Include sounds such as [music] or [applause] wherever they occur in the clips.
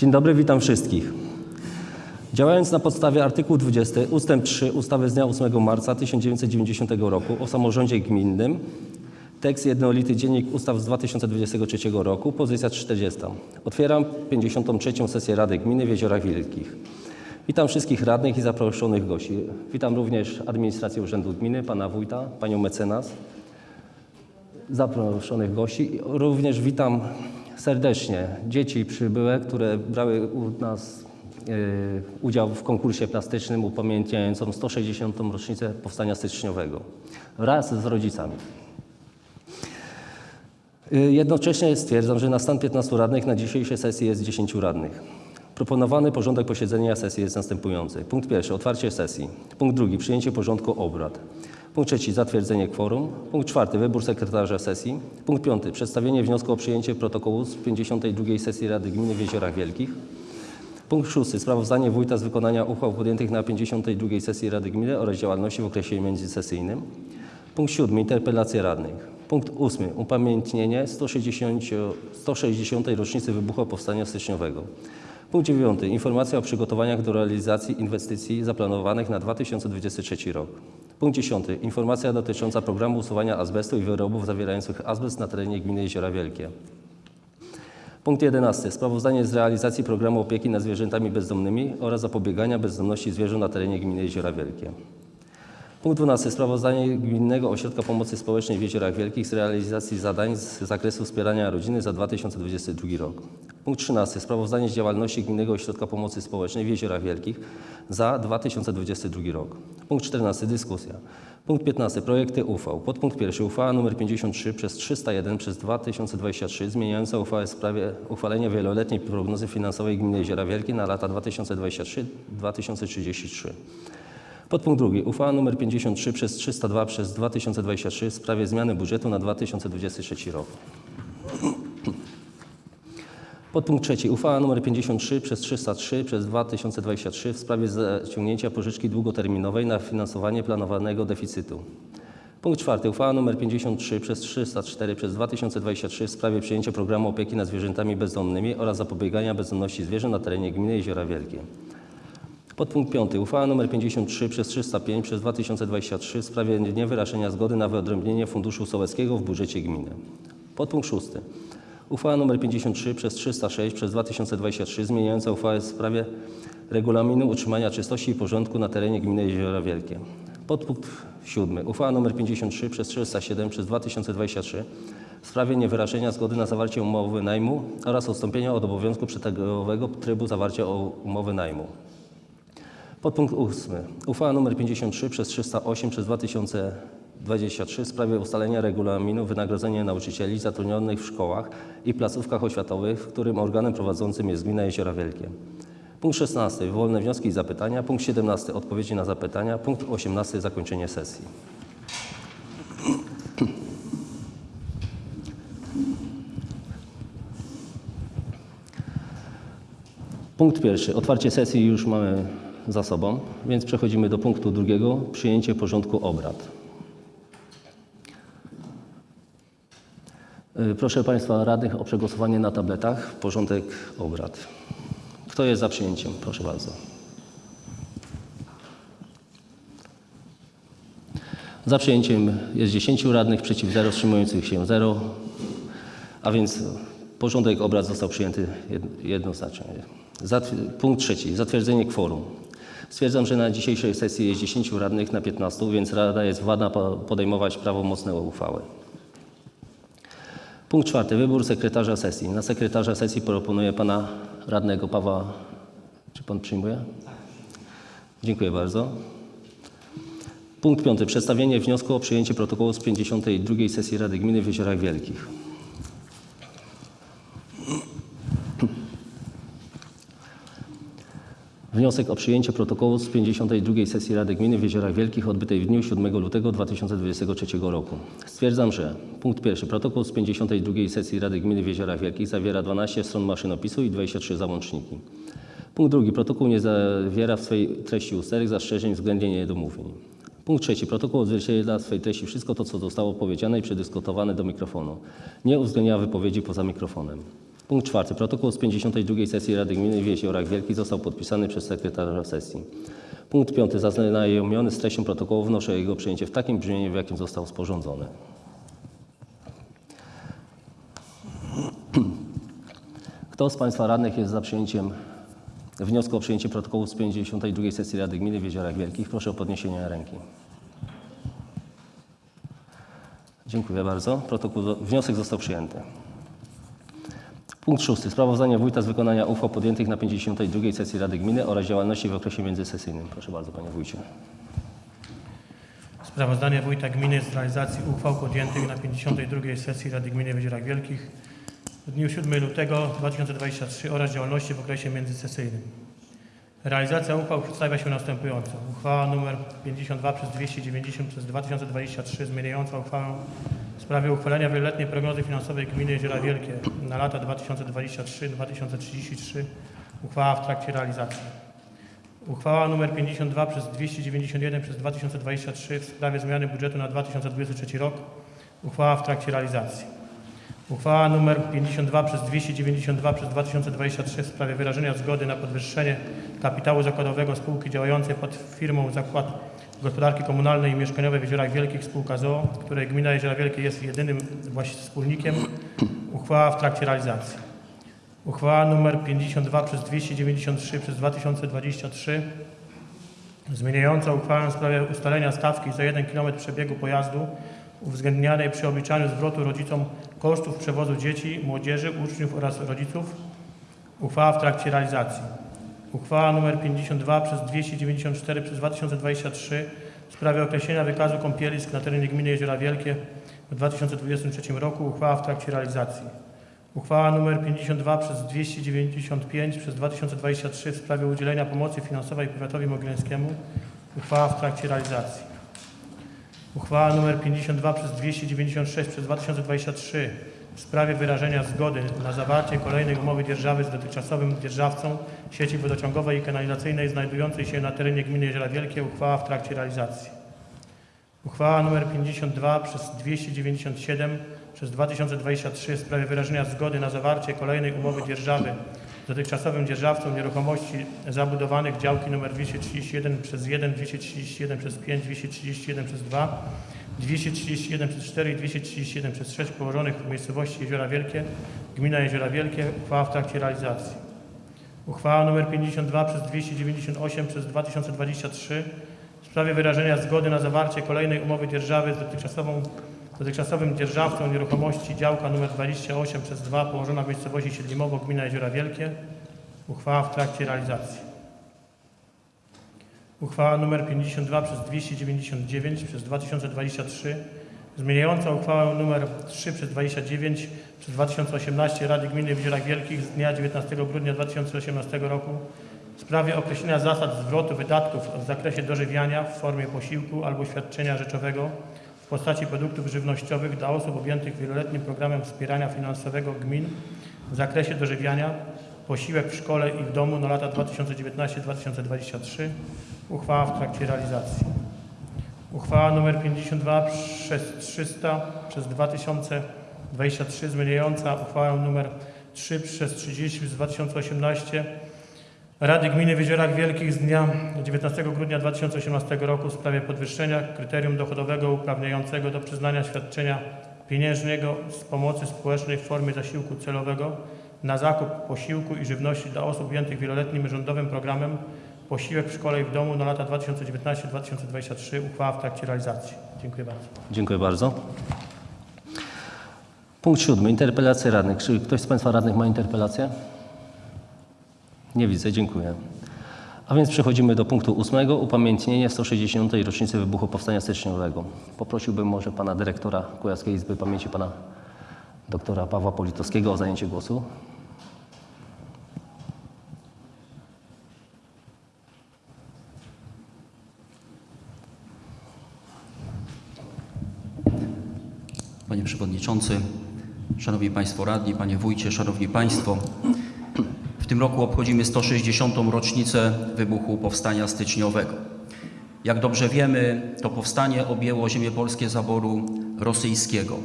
Dzień dobry, witam wszystkich. Działając na podstawie artykułu 20 ust. 3 ustawy z dnia 8 marca 1990 roku o samorządzie gminnym, tekst jednolity dziennik ustaw z 2023 roku, pozycja 40. Otwieram 53. sesję Rady Gminy w Jeziorach Wielkich. Witam wszystkich radnych i zaproszonych gości. Witam również administrację Urzędu Gminy, pana wójta, panią mecenas, zaproszonych gości. Również witam serdecznie dzieci przybyłe, które brały u nas e, udział w konkursie plastycznym upamiętniającym 160. rocznicę Powstania Styczniowego wraz z rodzicami. E, Jednocześnie stwierdzam, że na stan 15 radnych na dzisiejszej sesji jest 10 radnych. Proponowany porządek posiedzenia sesji jest następujący. Punkt pierwszy, otwarcie sesji. Punkt drugi, przyjęcie porządku obrad. Punkt trzeci, zatwierdzenie kworum. Punkt czwarty, wybór sekretarza sesji. Punkt piąty, przedstawienie wniosku o przyjęcie protokołu z 52 sesji Rady Gminy w Jeziorach Wielkich. Punkt szósty, sprawozdanie wójta z wykonania uchwał podjętych na 52 sesji Rady Gminy oraz działalności w okresie międzysesyjnym. Punkt siódmy, interpelacje radnych. Punkt ósmy, upamiętnienie 160, 160. rocznicy wybuchu Powstania Styczniowego. Punkt dziewiąty, informacja o przygotowaniach do realizacji inwestycji zaplanowanych na 2023 rok. Punkt dziesiąty, informacja dotycząca programu usuwania azbestu i wyrobów zawierających azbest na terenie gminy Jeziora Wielkie. Punkt 11. Sprawozdanie z realizacji programu opieki nad zwierzętami bezdomnymi oraz zapobiegania bezdomności zwierząt na terenie gminy Jeziora Wielkie. Punkt 12. Sprawozdanie Gminnego Ośrodka Pomocy Społecznej w Jeziorach Wielkich z realizacji zadań z zakresu wspierania rodziny za 2022 rok. Punkt 13. Sprawozdanie z działalności Gminnego Ośrodka Pomocy Społecznej w Jeziorach Wielkich za 2022 rok. Punkt 14. Dyskusja. Punkt 15. Projekty uchwał. Podpunkt 1. Uchwała nr 53 przez 301 przez 2023 zmieniająca uchwałę w sprawie uchwalenia wieloletniej prognozy finansowej Gminy Jeziora Wielkie na lata 2023-2033. Podpunkt drugi. Uchwała nr 53 przez 302 przez 2023 w sprawie zmiany budżetu na 2023 rok. Podpunkt trzeci. Uchwała nr 53 przez 303 przez 2023 w sprawie zaciągnięcia pożyczki długoterminowej na finansowanie planowanego deficytu. Punkt czwarty. Uchwała nr 53 przez 304 przez 2023 w sprawie przyjęcia programu opieki nad zwierzętami bezdomnymi oraz zapobiegania bezdomności zwierząt na terenie gminy Jeziora Wielkie. Podpunkt 5. Uchwała nr 53 przez 305 przez 2023 w sprawie niewyrażenia zgody na wyodrębnienie Funduszu Sołeckiego w budżecie gminy. Podpunkt 6. Uchwała nr 53 przez 306 przez 2023 zmieniająca uchwałę w sprawie regulaminu utrzymania czystości i porządku na terenie gminy Jeziora Wielkie. Podpunkt 7. Uchwała nr 53 przez 307 przez 2023 w sprawie niewyrażenia zgody na zawarcie umowy najmu oraz odstąpienia od obowiązku przetargowego trybu zawarcia umowy najmu. Podpunkt 8. Uchwała nr 53 przez 308 przez 2023 w sprawie ustalenia regulaminu wynagrodzenia nauczycieli zatrudnionych w szkołach i placówkach oświatowych, w którym organem prowadzącym jest Gmina Jeziora Wielkie. Punkt 16. Wolne wnioski i zapytania. Punkt 17. Odpowiedzi na zapytania. Punkt 18. Zakończenie sesji. Punkt pierwszy. Otwarcie sesji już mamy za sobą, więc przechodzimy do punktu drugiego. Przyjęcie porządku obrad. Proszę Państwa radnych o przegłosowanie na tabletach porządek obrad. Kto jest za przyjęciem? Proszę bardzo. Za przyjęciem jest 10 radnych, przeciw 0, wstrzymujących się 0. A więc porządek obrad został przyjęty jed- jednoznacznie. Punkt trzeci. Zatwierdzenie kworum. Stwierdzam, że na dzisiejszej sesji jest 10 radnych na 15, więc Rada jest władna po- podejmować prawomocne uchwały. Punkt czwarty. Wybór sekretarza sesji. Na sekretarza sesji proponuję pana radnego Pawła. Czy pan przyjmuje? Dziękuję bardzo. Punkt piąty. Przedstawienie wniosku o przyjęcie protokołu z 52 sesji Rady Gminy w Jeziorach Wielkich. Wniosek o przyjęcie protokołu z 52 sesji Rady Gminy w Jeziorach Wielkich odbytej w dniu 7 lutego 2023 roku. Stwierdzam, że punkt pierwszy. Protokół z 52 sesji Rady Gminy w Jeziorach Wielkich zawiera 12 stron maszynopisu i 23 załączniki. Punkt drugi. Protokół nie zawiera w swej treści usterek, zastrzeżeń względnie niedomówień. Punkt trzeci. Protokół odzwierciedla w swej treści wszystko to, co zostało powiedziane i przedyskutowane do mikrofonu. Nie uwzględnia wypowiedzi poza mikrofonem. Punkt czwarty. Protokół z 52 sesji Rady Gminy w Jeziorach Wielkich został podpisany przez sekretarza sesji. Punkt piąty. Zaznajomiony z treścią protokołu wnoszę o jego przyjęcie w takim brzmieniu, w jakim został sporządzony. Kto z Państwa radnych jest za przyjęciem wniosku o przyjęcie protokołu z 52 sesji Rady Gminy w Jeziorach Wielkich? Proszę o podniesienie ręki. Dziękuję bardzo. Protokół, wniosek został przyjęty. Punkt szósty. Sprawozdanie wójta z wykonania uchwał podjętych na 52 sesji Rady Gminy oraz działalności w okresie międzysesyjnym. Proszę bardzo, panie wójcie. Sprawozdanie Wójta Gminy z realizacji uchwał podjętych na 52 sesji Rady Gminy w Jeziorach Wielkich w dniu 7 lutego 2023 oraz działalności w okresie międzysesyjnym. Realizacja uchwał przedstawia się następująco. Uchwała nr 52 przez 290 przez 2023 zmieniająca uchwałę w sprawie uchwalenia wieloletniej prognozy finansowej Gminy Jeziora Wielkie na lata 2023-2033. Uchwała w trakcie realizacji. Uchwała nr 52 przez 291 przez 2023 w sprawie zmiany budżetu na 2023 rok. Uchwała w trakcie realizacji. Uchwała nr 52 przez 292 przez 2023 w sprawie wyrażenia zgody na podwyższenie kapitału zakładowego spółki działającej pod firmą Zakład Gospodarki Komunalnej i Mieszkaniowej w Jeziorach Wielkich Spółka ZOO, której gmina Jeziora Wielkie jest jedynym wspólnikiem. Uchwała w trakcie realizacji. Uchwała nr 52 przez 293 przez 2023 zmieniająca uchwałę w sprawie ustalenia stawki za 1 km przebiegu pojazdu uwzględnianej przy obliczaniu zwrotu rodzicom kosztów przewozu dzieci, młodzieży, uczniów oraz rodziców. Uchwała w trakcie realizacji. Uchwała nr 52 przez 294 przez 2023 w sprawie określenia wykazu kąpielisk na terenie gminy Jeziora Wielkie w 2023 roku. Uchwała w trakcie realizacji. Uchwała nr 52 przez 295 przez 2023 w sprawie udzielenia pomocy finansowej powiatowi mogilewskiemu. Uchwała w trakcie realizacji. Uchwała nr 52 przez 296 przez 2023 w sprawie wyrażenia zgody na zawarcie kolejnej umowy dzierżawy z dotychczasowym dzierżawcą sieci wodociągowej i kanalizacyjnej znajdującej się na terenie gminy Jeziora Wielkie. Uchwała w trakcie realizacji. Uchwała nr 52 przez 297 przez 2023 w sprawie wyrażenia zgody na zawarcie kolejnej umowy dzierżawy dotychczasowym dzierżawcą nieruchomości zabudowanych działki nr 231 przez 1, 231 przez 5, 231 przez 2, 231 przez 4 i 231 przez 6 położonych w miejscowości Jeziora Wielkie, gmina Jeziora Wielkie. Uchwała w trakcie realizacji. Uchwała nr 52 przez 298 przez 2023 w sprawie wyrażenia zgody na zawarcie kolejnej umowy dzierżawy z dotychczasową, dotychczasowym dzierżawcą nieruchomości działka nr 28 przez 2 położona w miejscowości Siedlimowo, gmina Jeziora Wielkie. Uchwała w trakcie realizacji. Uchwała nr 52 przez 299 przez 2023 zmieniająca uchwałę nr 3 przez 29 przez 2018 Rady Gminy w Jeziorach Wielkich z dnia 19 grudnia 2018 roku w sprawie określenia zasad zwrotu wydatków w zakresie dożywiania w formie posiłku albo świadczenia rzeczowego postaci produktów żywnościowych dla osób objętych wieloletnim programem wspierania finansowego gmin w zakresie dożywiania, posiłek w szkole i w domu na lata 2019-2023. Uchwała w trakcie realizacji. Uchwała nr 52 przez 300 przez 2023 zmieniająca uchwałę nr 3 przez 30 z 2018 Rady Gminy w Jeziorach Wielkich z dnia 19 grudnia 2018 roku w sprawie podwyższenia kryterium dochodowego uprawniającego do przyznania świadczenia pieniężnego z pomocy społecznej w formie zasiłku celowego na zakup posiłku i żywności dla osób objętych wieloletnim rządowym programem Posiłek w szkole i w domu na lata 2019-2023. Uchwała w trakcie realizacji. Dziękuję bardzo. Dziękuję bardzo. Punkt siódmy. Interpelacje radnych. Czy ktoś z Państwa radnych ma interpelację? Nie widzę, dziękuję. A więc przechodzimy do punktu ósmego. Upamiętnienie 160. rocznicy wybuchu Powstania Styczniowego. Poprosiłbym może Pana Dyrektora Kujawskiej Izby Pamięci, Pana Doktora Pawła Politowskiego o zajęcie głosu. Panie Przewodniczący, Szanowni Państwo Radni, Panie Wójcie, Szanowni Państwo. W tym roku obchodzimy 160. rocznicę wybuchu Powstania Styczniowego. Jak dobrze wiemy, to powstanie objęło ziemię polskie zaboru rosyjskiego.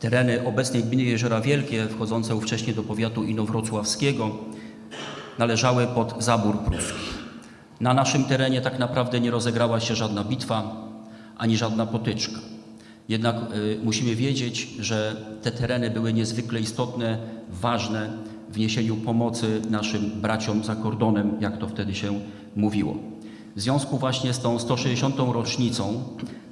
Tereny obecnej gminy Jeziora Wielkie, wchodzące ówcześnie do powiatu inowrocławskiego, należały pod zabór pruski. Na naszym terenie tak naprawdę nie rozegrała się żadna bitwa ani żadna potyczka. Jednak y, musimy wiedzieć, że te tereny były niezwykle istotne, ważne w niesieniu pomocy naszym braciom za kordonem, jak to wtedy się mówiło. W związku właśnie z tą 160. rocznicą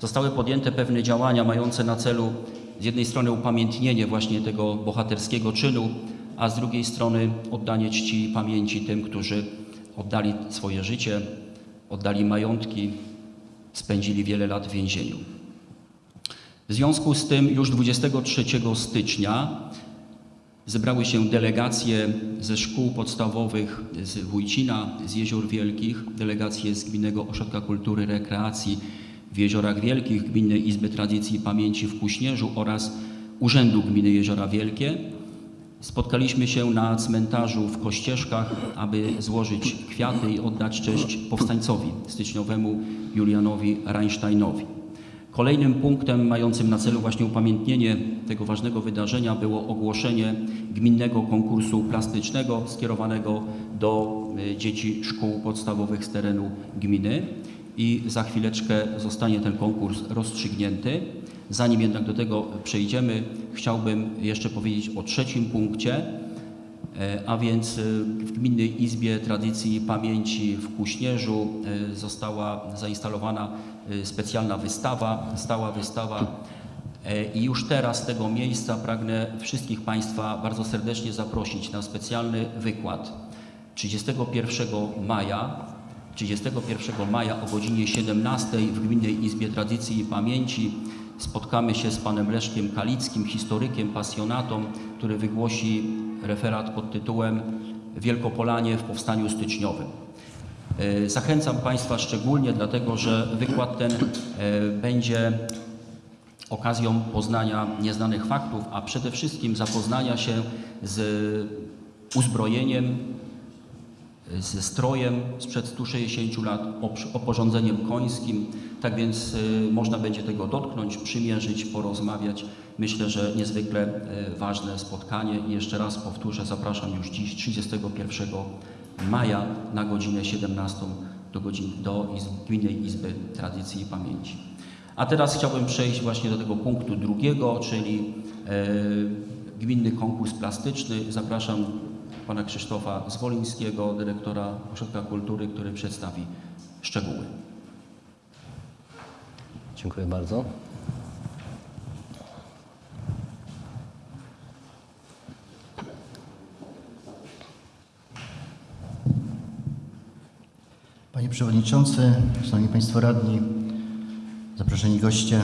zostały podjęte pewne działania mające na celu z jednej strony upamiętnienie właśnie tego bohaterskiego czynu, a z drugiej strony oddanie czci i pamięci tym, którzy oddali swoje życie, oddali majątki, spędzili wiele lat w więzieniu. W związku z tym już 23 stycznia zebrały się delegacje ze szkół podstawowych z Wójcina, z Jezior Wielkich, delegacje z Gminnego Ośrodka Kultury Rekreacji w Jeziorach Wielkich, Gminnej Izby Tradycji i Pamięci w Kuśnierzu oraz Urzędu Gminy Jeziora Wielkie. Spotkaliśmy się na cmentarzu w Kościeżkach, aby złożyć kwiaty i oddać cześć powstańcowi styczniowemu Julianowi Reinsteinowi. Kolejnym punktem mającym na celu właśnie upamiętnienie tego ważnego wydarzenia było ogłoszenie gminnego konkursu plastycznego skierowanego do y, dzieci szkół podstawowych z terenu gminy i za chwileczkę zostanie ten konkurs rozstrzygnięty. Zanim jednak do tego przejdziemy, chciałbym jeszcze powiedzieć o trzecim punkcie, a więc e, w Gminnej Izbie Tradycji i Pamięci w Kuśnierzu e, została zainstalowana e, specjalna wystawa, stała wystawa. E, i już teraz z tego miejsca pragnę wszystkich Państwa bardzo serdecznie zaprosić na specjalny wykład. 31 maja 31 maja o godzinie 17 w Gminnej Izbie Tradycji i Pamięci spotkamy się z panem Leszkiem Kalickim, historykiem, pasjonatą, który wygłosi referat pod tytułem Wielkopolanie w Powstaniu Styczniowym. E, Zachęcam Państwa szczególnie dlatego, że wykład ten e, będzie okazją poznania nieznanych faktów, a przede wszystkim zapoznania się z uzbrojeniem, ze strojem sprzed 160 lat, oporządzeniem końskim. Tak więc y, można będzie tego dotknąć, przymierzyć, porozmawiać. Myślę, że niezwykle y, ważne spotkanie i jeszcze raz powtórzę, zapraszam już dziś 31 maja na godzinę 17 do, godzin, do Izb- Gminnej Izby Tradycji i Pamięci. A teraz chciałbym przejść właśnie do tego punktu drugiego, czyli e, gminny konkurs plastyczny. Zapraszam pana Krzysztofa Zwolińskiego, dyrektora Ośrodka Kultury, który przedstawi szczegóły. Dziękuję bardzo. Panie Przewodniczący, Szanowni Państwo Radni, zaproszeni goście.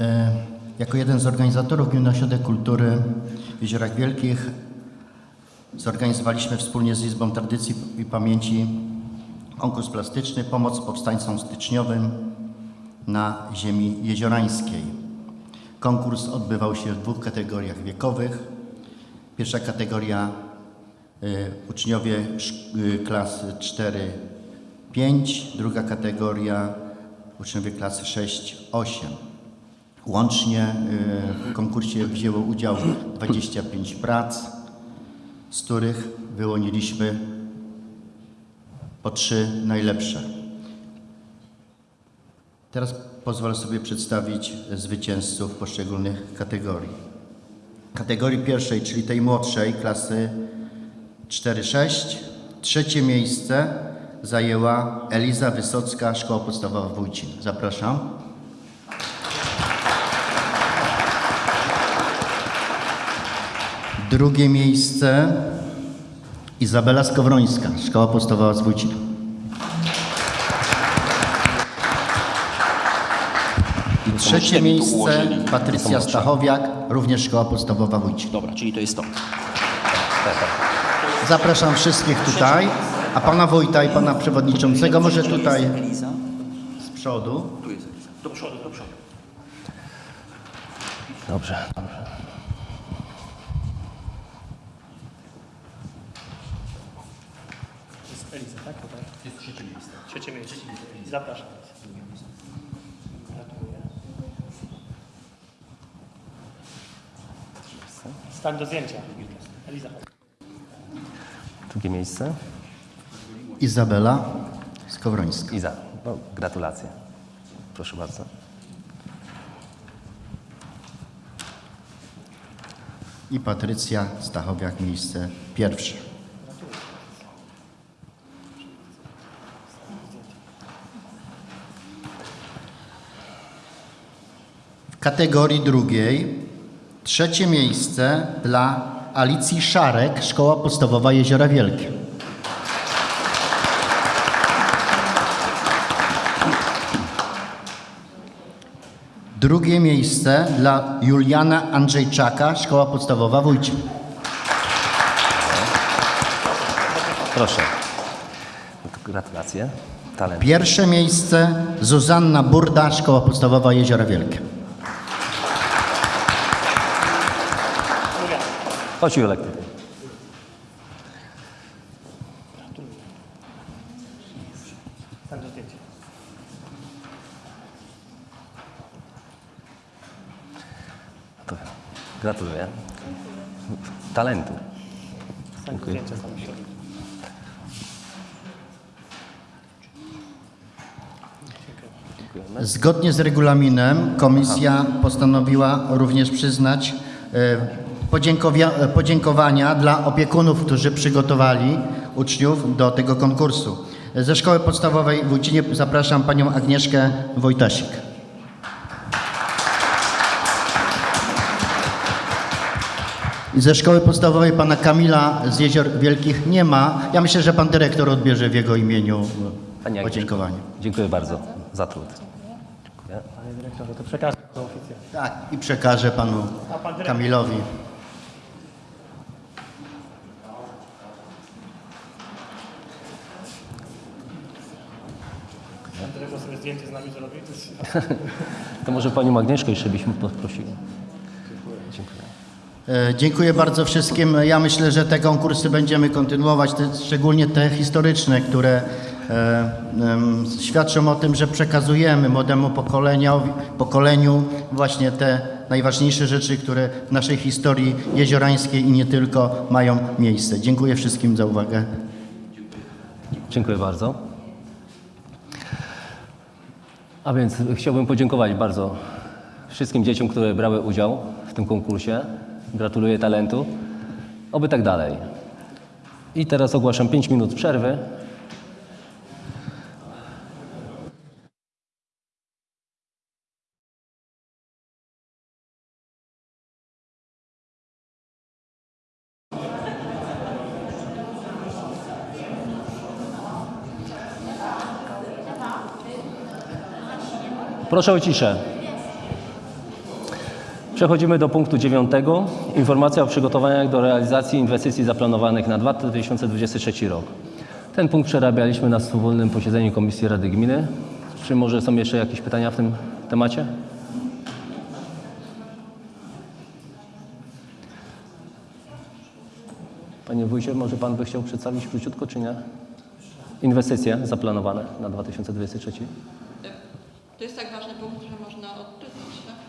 E, jako jeden z organizatorów Gminy Ośrodek Kultury w Jeziorach Wielkich zorganizowaliśmy wspólnie z Izbą Tradycji i Pamięci konkurs plastyczny Pomoc Powstańcom Styczniowym na ziemi jeziorańskiej. Konkurs odbywał się w dwóch kategoriach wiekowych. Pierwsza kategoria e, y, uczniowie y, klas 4 5, druga kategoria uczniowie klasy 6-8. Łącznie y, w konkursie wzięło udział 25 prac, z których wyłoniliśmy po trzy najlepsze. Teraz pozwolę sobie przedstawić zwycięzców poszczególnych kategorii. Kategorii pierwszej, czyli tej młodszej, klasy 4-6, trzecie miejsce zajęła Eliza Wysocka, Szkoła Podstawowa Wójcin. Zapraszam. Drugie miejsce Izabela Skowrońska, Szkoła Podstawowa z Wójcin. I trzecie miejsce Patrycja Stachowiak, również Szkoła Podstawowa Wójcin. Dobra, czyli to jest to. Zapraszam wszystkich tutaj, a pana wójta i pana przewodniczącego może tutaj Eliza? z przodu. Tu jest Eliza. Do przodu, do przodu. Dobrze, dobrze. To jest Eliza, tak? Tutaj. Jest trzecie miejsce. Trzecie miejsce. Zapraszam. Gratuluję. Stań do zdjęcia. Eliza. Drugie miejsce. Izabela Skowrońska. Iza. No, gratulacje. Proszę bardzo. I Patrycja Stachowiak, miejsce pierwsze. W kategorii drugiej trzecie miejsce dla Alicji Szarek, Szkoła Podstawowa Jeziora Wielkie. Drugie miejsce dla Juliana Andrzejczaka, Szkoła Podstawowa Wójcie. Proszę. Gratulacje. Talent. Pierwsze miejsce Zuzanna Burda, Szkoła Podstawowa Jeziora Wielkie. Chodź Julek. Stań do zdjęcia. To gratuluję. Talentu. Zdjęcia. Zgodnie z regulaminem komisja postanowiła również przyznać e, e, podziękowania dla opiekunów, którzy przygotowali uczniów do tego konkursu. Ze Szkoły Podstawowej w Wójcinie zapraszam panią Agnieszkę Wojtasik. Ze Szkoły Podstawowej pana Kamila z Jezior Wielkich nie ma. Ja myślę, że pan dyrektor odbierze w jego imieniu Pani Agnieszko, podziękowanie. Dziękuję bardzo za trud. Dziękuję. Panie dyrektorze, to przekażę to oficjalnie. Tak, i przekażę panu pan? Kamilowi. Pan dyrektor sobie zdjęcie z nami zrobi. [laughs] To może Panią Agnieszkę jeszcze byśmy poprosili. Dziękuję. E, Dziękuję bardzo wszystkim. Ja myślę, że te konkursy będziemy kontynuować, te, szczególnie te historyczne, które e, em, świadczą o tym, że przekazujemy młodemu pokoleniu właśnie te najważniejsze rzeczy, które w naszej historii jeziorańskiej i nie tylko mają miejsce. Dziękuję wszystkim za uwagę. Dziękuję bardzo. A więc chciałbym podziękować bardzo wszystkim dzieciom, które brały udział w tym konkursie. Gratuluję talentu. Oby tak dalej. I teraz ogłaszam 5 minut przerwy. Proszę o ciszę. Przechodzimy do punktu dziewiątego. Informacja o przygotowaniach do realizacji inwestycji zaplanowanych na 2023 rok. Ten punkt przerabialiśmy na wspólnym posiedzeniu Komisji Rady Gminy. Czy może są jeszcze jakieś pytania w tym temacie? Panie wójcie, może pan by chciał przedstawić króciutko, czy nie? Inwestycje zaplanowane na 2023. To jest tak ważny punkt, że można odczytać, tak?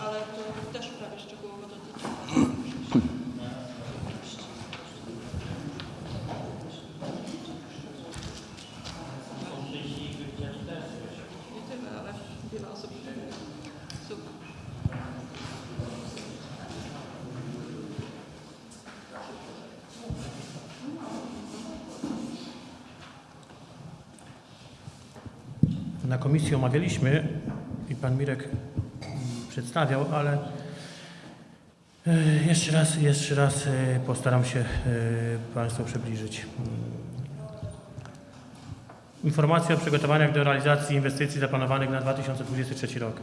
Ale to też prawie szczegółowo dotyczy. Nie tyle, ale wiele osób. Super. Na komisji omawialiśmy i pan Mirek przedstawiał, ale e, jeszcze raz, jeszcze raz e, postaram się e, Państwu przybliżyć. Mm. Informacja o przygotowaniach do realizacji inwestycji zaplanowanych na 2023 rok.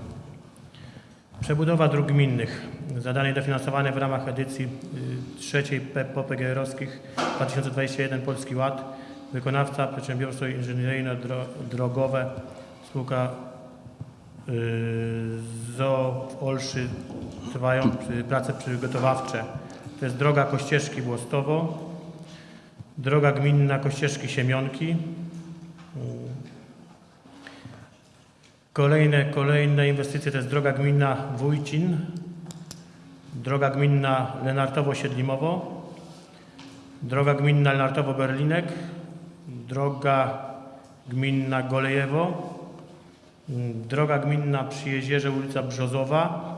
Przebudowa dróg gminnych. Zadanie dofinansowane w ramach edycji y, trzeciej POPGR-owskich 2021 Polski Ład. Wykonawca Przedsiębiorstwo Inżynieryjno-Drogowe Spółka y, ZOO w Olszy trwają prace przygotowawcze. To jest droga Kościeżki Włostowo, droga gminna Kościeżki Siemionki, Kolejne, kolejne inwestycje to jest droga gminna Wójcin, droga gminna Lenartowo-Siedlimowo, droga gminna Lenartowo-Berlinek, droga gminna Golejewo, droga gminna przy jezierze ulica Brzozowa.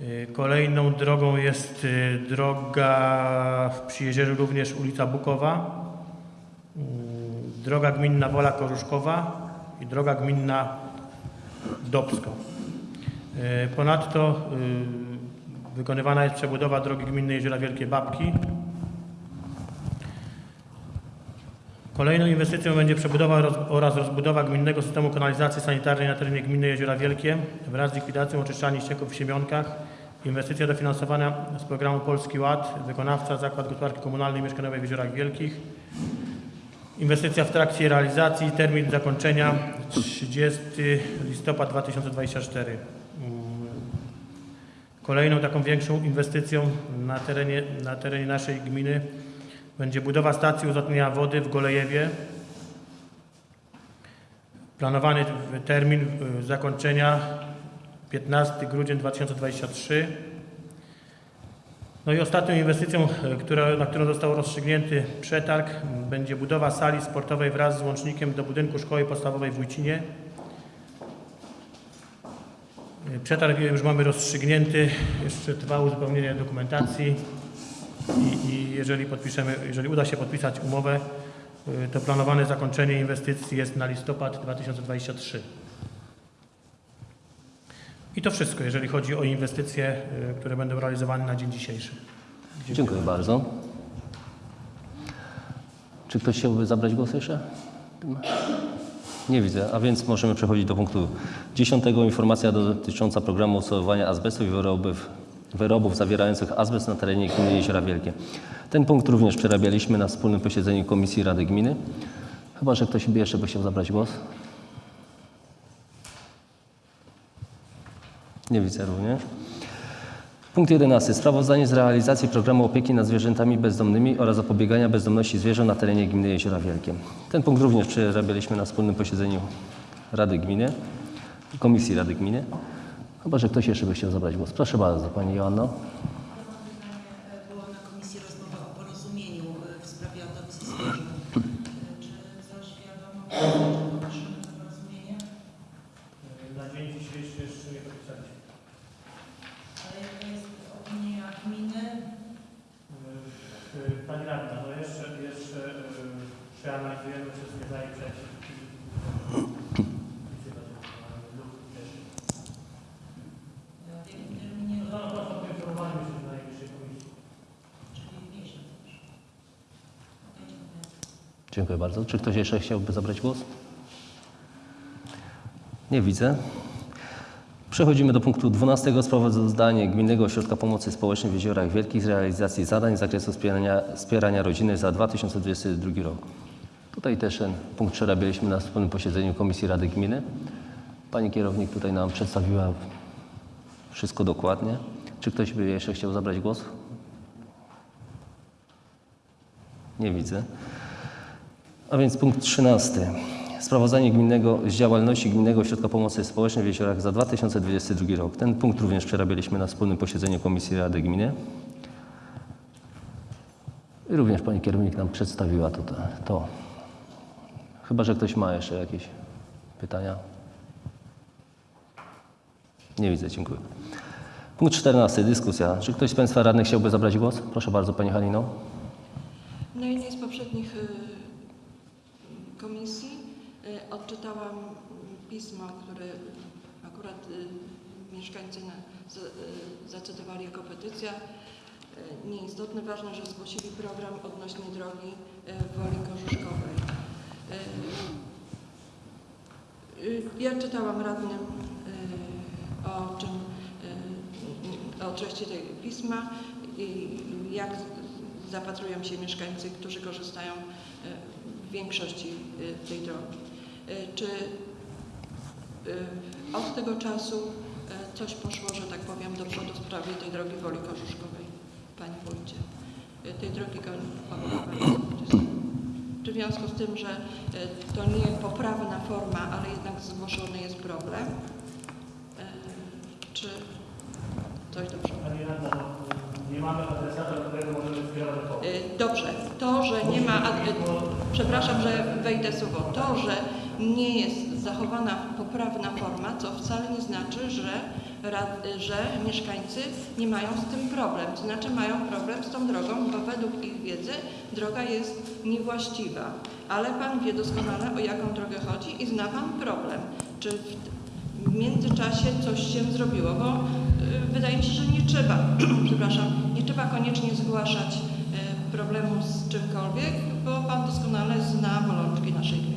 Y, Kolejną drogą jest y, droga przy jezierze również ulica Bukowa, mm, droga gminna Wola Koruszkowa i droga gminna Dobsko. Y, Ponadto wykonywana jest przebudowa drogi gminnej Jeziora Wielkie Babki. Kolejną inwestycją będzie przebudowa oraz rozbudowa gminnego systemu kanalizacji sanitarnej na terenie gminy Jeziora Wielkie wraz z likwidacją oczyszczalni ścieków w Siemionkach. Inwestycja dofinansowana z programu Polski Ład, wykonawca Zakład Gospodarki Komunalnej i Mieszkaniowej w Jeziorach Wielkich. Inwestycja w trakcie realizacji, termin zakończenia 30 listopad 2024. Mm. Kolejną taką większą inwestycją na terenie, na terenie naszej gminy będzie budowa stacji uzatnienia wody w Golejewie. Planowany termin y, zakończenia 15 grudzień 2023. No i ostatnią inwestycją, y, która, na którą został rozstrzygnięty przetarg, będzie budowa sali sportowej wraz z łącznikiem do budynku szkoły podstawowej w Wójcinie. Y, Przetarg już mamy rozstrzygnięty, jeszcze trwa uzupełnienie dokumentacji i, i jeżeli podpiszemy, jeżeli uda się podpisać umowę, y, to planowane zakończenie inwestycji jest na listopad 2023. I to wszystko, jeżeli chodzi o inwestycje, y, które będą realizowane na dzień dzisiejszy. Dziękuję bardzo. Czy ktoś chciałby zabrać głos jeszcze? Nie widzę, a więc możemy przechodzić do punktu 10. Informacja dotycząca programu odsortowania azbestu i wyrobów, wyrobów zawierających azbest na terenie gminy Jeziora Wielkie. Ten punkt również przerabialiśmy na wspólnym posiedzeniu Komisji Rady Gminy. Chyba, że ktoś by jeszcze by chciał zabrać głos. Nie widzę również. Punkt 11. Sprawozdanie z realizacji programu opieki nad zwierzętami bezdomnymi oraz zapobiegania bezdomności zwierząt na terenie gminy Jeziora Wielkie. Ten punkt również przerabialiśmy na wspólnym posiedzeniu Rady Gminy Komisji Rady Gminy. Chyba, że ktoś jeszcze by chciał zabrać głos. Proszę bardzo, Pani Joanno. Była na komisji rozmowa o porozumieniu e, w sprawie adopcji zwierząt. E, Czy coś wiadomo, czy poszło to porozumienie? Na dzień dzisiejszy jeszcze nie podpisaliśmy. Ale jaka jest opinia gminy? Y, Pani Radna, no jeszcze, jeszcze y, przeanalizujemy wszystkie za i przeciw. E, W jakim terminie? No to poinformowaliśmy się na najbliższej komisji. Czyli miesiąc już. Okej, dziękuję. Dziękuję bardzo. Czy ktoś jeszcze chciałby zabrać głos? Nie widzę. Przechodzimy do punktu 12. Sprawozdanie Gminnego Ośrodka Pomocy Społecznej w Jeziorach Wielkich z realizacji zadań z zakresu wspierania, wspierania rodziny za 2022 rok. Tutaj też ten punkt przerabialiśmy na wspólnym posiedzeniu Komisji Rady Gminy. Pani kierownik tutaj nam przedstawiła wszystko dokładnie. Czy ktoś by jeszcze chciał zabrać głos? Nie widzę. A więc punkt 13. Sprawozdanie gminnego z działalności Gminnego Ośrodka Pomocy Społecznej w Jeziorach za 2022 rok. Ten punkt również przerabialiśmy na wspólnym posiedzeniu Komisji Rady Gminy. I również pani kierownik nam przedstawiła tutaj to. Chyba, że ktoś ma jeszcze jakieś pytania. Nie widzę, dziękuję. Punkt 14. Dyskusja. Czy ktoś z Państwa radnych chciałby zabrać głos? Proszę bardzo, Pani Halino. Na jednej z poprzednich y, komisji y, odczytałam pismo, które akurat y, mieszkańcy y, zacytowali jako petycja. Nieistotne, ważne, że zgłosili program odnośnie drogi Woli Korzuszkowej. Y, Ja czytałam radnym o czym, o treści tego pisma i jak zapatrują się mieszkańcy, którzy korzystają większości y, tej drogi. Y, Czy y, od tego czasu coś poszło, że tak powiem, do przodu w sprawie tej drogi Woli Korzuszkowej, Panie Wójcie? Tej drogi Korzuszkowej. Czy związku z tym, że to nie poprawna forma, ale jednak zgłoszony jest problem. Czy coś? Pani radna, nie mamy adresata, do którego możemy skierować Y, Dobrze, to, że nie ma, ad- y, przepraszam, że wejdę słowo, to, że nie jest zachowana poprawna forma, co wcale nie znaczy, że, że mieszkańcy nie mają z tym problem, to znaczy mają problem z tą drogą, bo według ich wiedzy droga jest niewłaściwa. Ale Pan wie doskonale, o jaką drogę chodzi i zna Pan problem. Czy w, międzyczasie coś się zrobiło, bo y, wydaje mi się, że nie trzeba, [clears throat] przepraszam, nie trzeba koniecznie zgłaszać y, problemu z czymkolwiek, doskonale zna bolączki naszej gminy.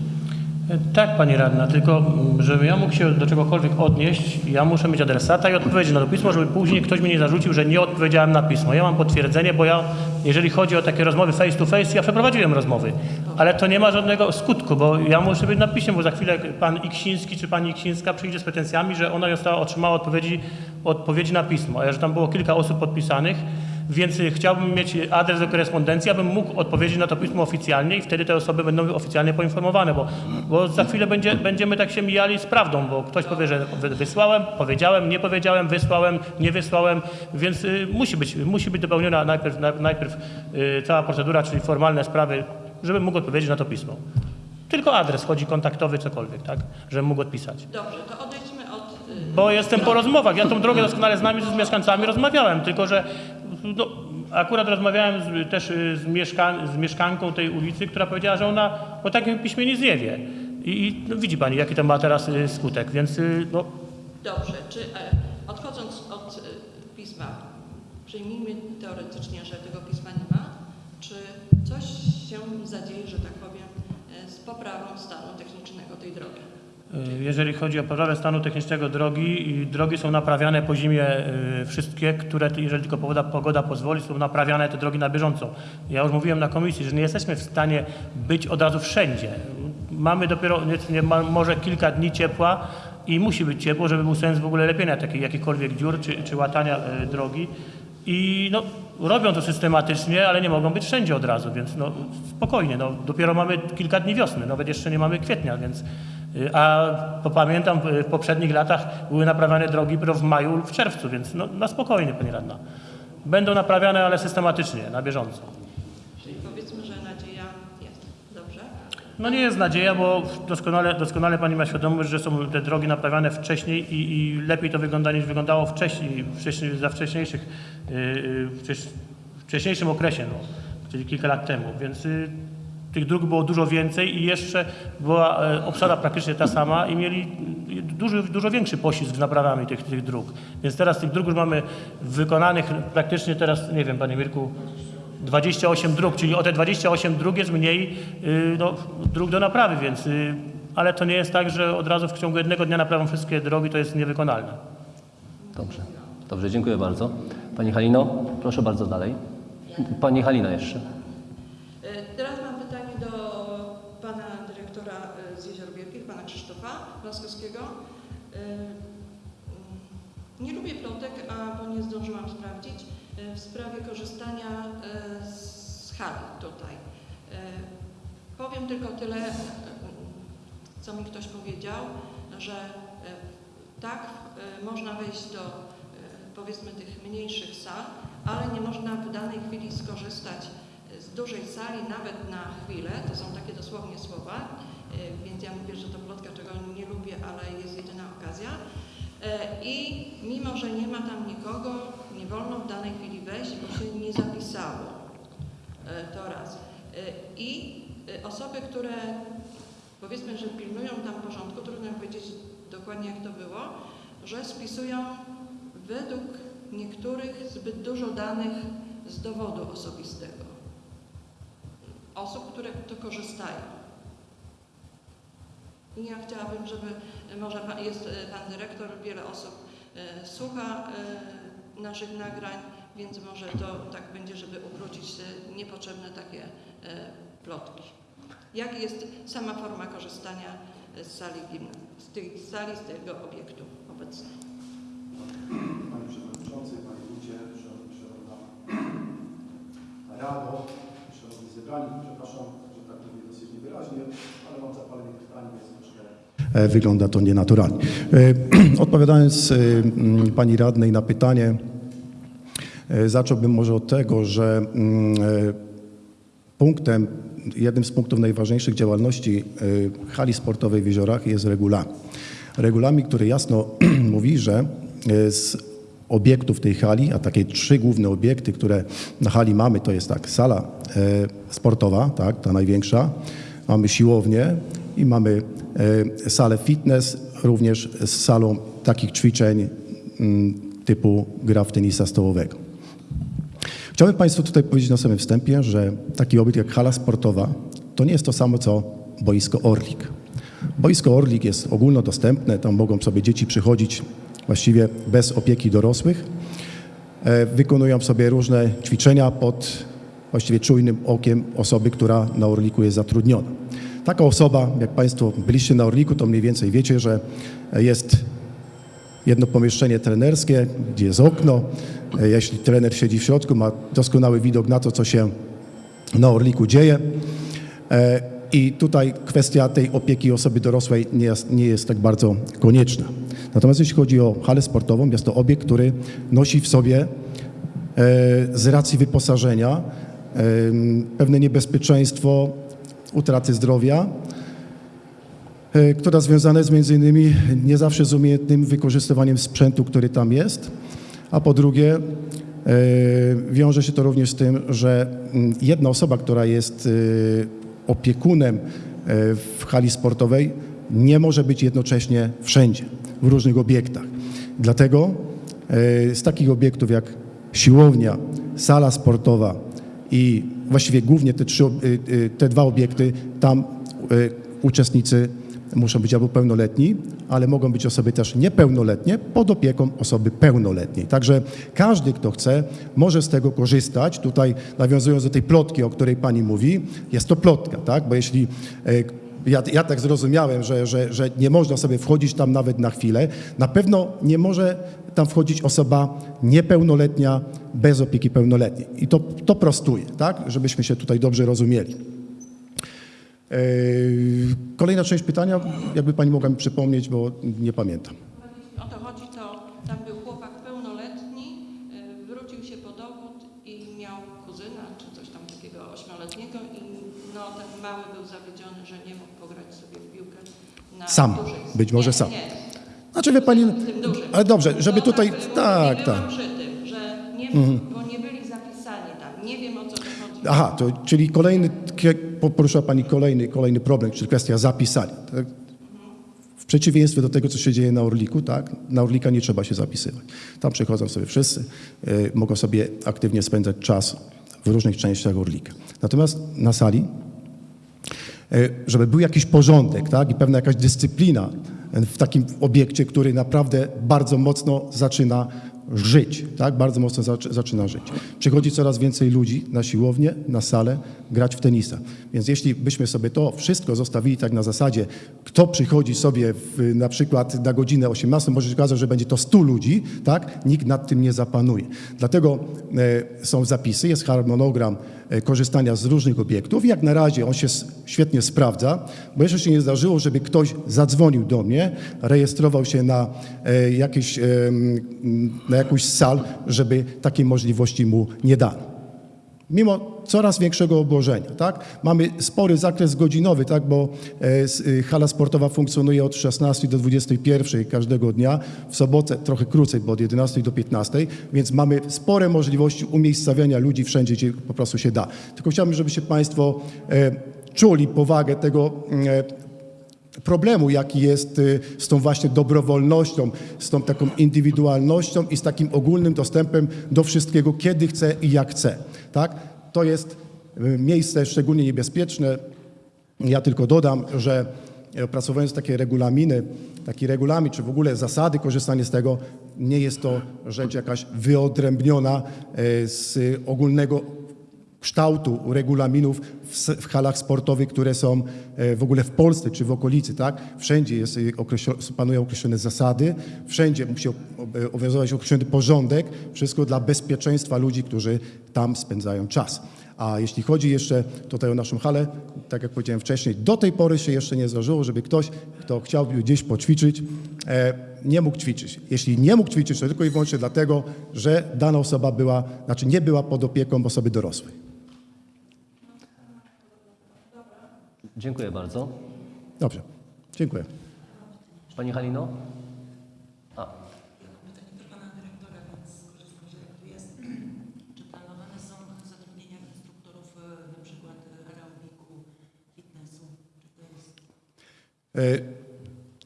Tak, Pani Radna, tylko mm, żebym ja mógł się do czegokolwiek odnieść, ja muszę mieć adresata i odpowiedzieć na to pismo, żeby później ktoś mi nie zarzucił, że nie odpowiedziałem na pismo. Ja mam potwierdzenie, bo ja, jeżeli chodzi o takie rozmowy face to face, ja przeprowadziłem rozmowy, ale to nie ma żadnego skutku, bo ja muszę być na piśmie, bo za chwilę Pan Iksiński czy Pani Iksińska przyjdzie z pretensjami, że ona została, otrzymała odpowiedzi, odpowiedzi na pismo, a że tam było kilka osób podpisanych, więc y, chciałbym mieć adres do korespondencji, abym mógł odpowiedzieć na to pismo oficjalnie i wtedy te osoby będą oficjalnie poinformowane, bo, bo za chwilę będzie, będziemy tak się mijali z prawdą, bo ktoś powie, że wy- wysłałem, powiedziałem, nie powiedziałem, wysłałem, nie wysłałem, więc y, musi, być, musi być dopełniona najpierw, na- najpierw y, cała procedura, czyli formalne sprawy, żebym mógł odpowiedzieć na to pismo. Tylko adres chodzi kontaktowy, cokolwiek, tak? Żebym mógł odpisać. Dobrze, to odejdźmy od... Bo jestem po rozmowach. Ja tą drogę doskonale znam i z mieszkańcami rozmawiałem, tylko że no, akurat rozmawiałem z, też y, z, mieszka, z mieszkanką tej ulicy, która powiedziała, że ona o takim piśmie nie wie. I, i no, widzi pani, jaki to ma teraz y, skutek, więc y, no, Dobrze, czy e, odchodząc od pisma, przyjmijmy teoretycznie, że tego pisma nie ma, czy coś się zadzieje, że tak powiem, e, z poprawą stanu technicznego tej drogi? Y, jeżeli chodzi o poprawę stanu technicznego drogi, drogi są naprawiane po zimie y, wszystkie, które, jeżeli tylko pogoda, pogoda pozwoli, są naprawiane te drogi na bieżąco. Ja już mówiłem na komisji, że nie jesteśmy w stanie być od razu wszędzie. Mamy dopiero nie, może kilka dni ciepła i musi być ciepło, żeby był sens w ogóle lepienia takich jakichkolwiek dziur czy, czy łatania y, drogi. I no, robią to systematycznie, ale nie mogą być wszędzie od razu, więc no, spokojnie. No, dopiero mamy kilka dni wiosny, nawet jeszcze nie mamy kwietnia, więc a pamiętam w poprzednich latach były naprawiane drogi w maju lub w czerwcu, więc no, na spokojnie, Pani Radna. Będą naprawiane, ale systematycznie, na bieżąco. Czyli powiedzmy, że nadzieja jest. Dobrze? No nie jest nadzieja, bo doskonale, doskonale Pani ma świadomość, że są te drogi naprawiane wcześniej i, i lepiej to wygląda niż wyglądało wcześniej, wcześniej za wcześniejszych, yy, yy, wcześ, wcześniejszym okresie, no, czyli kilka lat temu, więc yy, tych dróg było dużo więcej i jeszcze była e, obsada praktycznie ta sama i mieli yy, dużo, większy poślizg z naprawami tych, tych dróg. Więc teraz tych dróg już mamy wykonanych praktycznie teraz, nie wiem Panie Mirku, 28 dróg, czyli o te 28 dróg jest mniej y, no, dróg do naprawy, więc, y, ale to nie jest tak, że od razu w ciągu jednego dnia naprawią wszystkie drogi, to jest niewykonalne. Dobrze. Dobrze, dziękuję bardzo. Pani Halino, proszę bardzo dalej. Pani Halina jeszcze. E, Teraz mam pytanie do pana dyrektora e, z Jezior Wielkich, pana Krzysztofa Laskowskiego. E, mm, Nie lubię plotek, a bo nie zdążyłam sprawdzić, e, w sprawie korzystania e, z hali tutaj. E, Powiem tylko tyle, co mi ktoś powiedział, że tak można wejść do powiedzmy tych mniejszych sal, ale nie można w danej chwili skorzystać z dużej sali nawet na chwilę, to są takie dosłownie słowa, więc ja mówię, że to plotka, czego nie lubię, ale jest jedyna okazja. E, I mimo, że nie ma tam nikogo, nie wolno w danej chwili wejść, bo się nie zapisało. E, To raz. E, I osoby, które powiedzmy, że pilnują tam porządku, trudno powiedzieć dokładnie jak to było, że spisują według niektórych zbyt dużo danych z dowodu osobistego. Osób, które to korzystają. I ja chciałabym, żeby może pan, jest e, pan dyrektor, wiele osób e, słucha e, naszych nagrań, więc może to tak będzie, żeby ukrócić te niepotrzebne takie e, plotki. Jak jest sama forma korzystania z sali z tej sali, z tego obiektu obecnie? Panie Przewodniczący, Panie Wójcie, Szanowna Rado, Szanowni Zebrani, przepraszam, że tak mówię dosyć niewyraźnie, ale mam zapalenie krtani, więc e, wygląda to nienaturalnie. E, [clears throat] Odpowiadając e, mm, pani radnej na pytanie, e, zacząłbym może od tego, że mm, e, punktem, jednym z punktów najważniejszych działalności hali sportowej w Jeziorach jest regulamin. Regulamin, który jasno [clears throat] mówi, że z obiektów tej hali, a takie trzy główne obiekty, które na hali mamy, to jest tak, sala sportowa, tak, ta największa, mamy siłownię i mamy y, salę fitness, również z salą takich ćwiczeń mm, typu gra w tenisa stołowego. Chciałbym Państwu tutaj powiedzieć na samym wstępie, że taki obiekt jak hala sportowa to nie jest to samo co boisko Orlik. Boisko Orlik jest ogólnodostępne, tam mogą sobie dzieci przychodzić właściwie bez opieki dorosłych. E, Wykonują sobie różne ćwiczenia pod właściwie czujnym okiem osoby, która na Orliku jest zatrudniona. Taka osoba, jak Państwo byliście na Orliku, to mniej więcej wiecie, że jest jedno pomieszczenie trenerskie, gdzie jest okno. Jeśli trener siedzi w środku, ma doskonały widok na to, co się na Orliku dzieje. E, I tutaj kwestia tej opieki osoby dorosłej nie jest, nie jest tak bardzo konieczna. Natomiast jeśli chodzi o halę sportową, jest to obiekt, który nosi w sobie e, z racji wyposażenia e, pewne niebezpieczeństwo utraty zdrowia, e, która związana jest między innymi nie zawsze z umiejętnym wykorzystywaniem sprzętu, który tam jest, a po drugie e, wiąże się to również z tym, że mm, jedna osoba, która jest e, opiekunem w hali sportowej, nie może być jednocześnie wszędzie, w różnych obiektach. Dlatego z takich obiektów jak siłownia, sala sportowa i właściwie głównie te, trzy, y, y, te dwa obiekty, tam y, uczestnicy muszą być albo pełnoletni, ale mogą być osoby też niepełnoletnie pod opieką osoby pełnoletniej. Także każdy, kto chce, może z tego korzystać. Tutaj nawiązując do tej plotki, o której pani mówi, jest to plotka, tak? Bo jeśli ja, ja tak zrozumiałem, że, że, że nie można sobie wchodzić tam nawet na chwilę. Na pewno nie może tam wchodzić osoba niepełnoletnia bez opieki pełnoletniej. I to, to prostuje, tak? Żebyśmy się tutaj dobrze rozumieli. Yy, Kolejna część pytania, jakby pani mogła mi przypomnieć, bo nie pamiętam. O to chodzi, to tam był chłopak pełnoletni, y, wrócił się po dowód i miał kuzyna czy coś tam takiego ośmioletniego i no ten mały był zawiedziony, że nie mógł pograć sobie w piłkę na Sam, być może sam. Znaczy wie pani, ale dobrze, żeby tutaj, tak tak, przy tym, że nie, bo nie byli zapisani tam. Nie wiem o co chodzi. Aha, to, czyli kolejny, poruszyła Pani kolejny, kolejny problem, czyli kwestia zapisania. Tak? W przeciwieństwie do tego, co się dzieje na Orliku, tak? na Orlika nie trzeba się zapisywać. Tam przychodzą sobie wszyscy, y, mogą sobie aktywnie spędzać czas w różnych częściach Orlika. Natomiast na sali, żeby był jakiś porządek tak? i pewna jakaś dyscyplina w takim obiekcie, który naprawdę bardzo mocno zaczyna żyć, tak? bardzo mocno zac- zaczyna żyć. Przychodzi coraz więcej ludzi na siłownię, na salę, grać w tenisa. Więc jeśli byśmy sobie to wszystko zostawili tak na zasadzie, kto przychodzi sobie w, na przykład na godzinę 18, może się okazać, że będzie to 100 ludzi, tak? nikt nad tym nie zapanuje. Dlatego e, są zapisy, jest harmonogram e, korzystania z różnych obiektów. Jak na razie on się świetnie sprawdza, bo jeszcze się nie zdarzyło, żeby ktoś zadzwonił do mnie, rejestrował się na, e, jakieś, em, na jakąś sal, żeby takiej możliwości mu nie dano mimo coraz większego obłożenia. Tak? Mamy spory zakres godzinowy, tak? bo e, y, hala sportowa funkcjonuje od 16 do 21 każdego dnia, w sobotę trochę krócej, bo od 11 do 15, więc mamy spore możliwości umiejscawiania ludzi wszędzie, gdzie po prostu się da. Tylko chciałbym, żebyście Państwo e, czuli powagę tego e, problemu, jaki jest y, z tą właśnie dobrowolnością, z tą taką indywidualnością i z takim ogólnym dostępem do wszystkiego, kiedy chce i jak chce. Tak? To jest y, miejsce szczególnie niebezpieczne. Ja tylko dodam, że e, opracowując takie regulaminy, taki regulamin, czy w ogóle zasady korzystania z tego, nie jest to rzecz jakaś wyodrębniona e, z ogólnego kształtu regulaminów w, halach sportowych, które są e, w ogóle w Polsce czy w okolicy, tak? Wszędzie jest, e, panują określone zasady, wszędzie musi o- obowiązywać określony porządek, wszystko dla bezpieczeństwa ludzi, którzy tam spędzają czas. A jeśli chodzi jeszcze tutaj o naszą halę, tak jak powiedziałem wcześniej, do tej pory się jeszcze nie zdarzyło, żeby ktoś, kto chciałby gdzieś poćwiczyć, e, nie mógł ćwiczyć. Jeśli nie mógł ćwiczyć, to tylko i wyłącznie dlatego, że dana osoba była, znaczy nie była pod opieką osoby dorosłej. Dziękuję bardzo. Dobrze, dziękuję. Pani Halino? A, Pytanie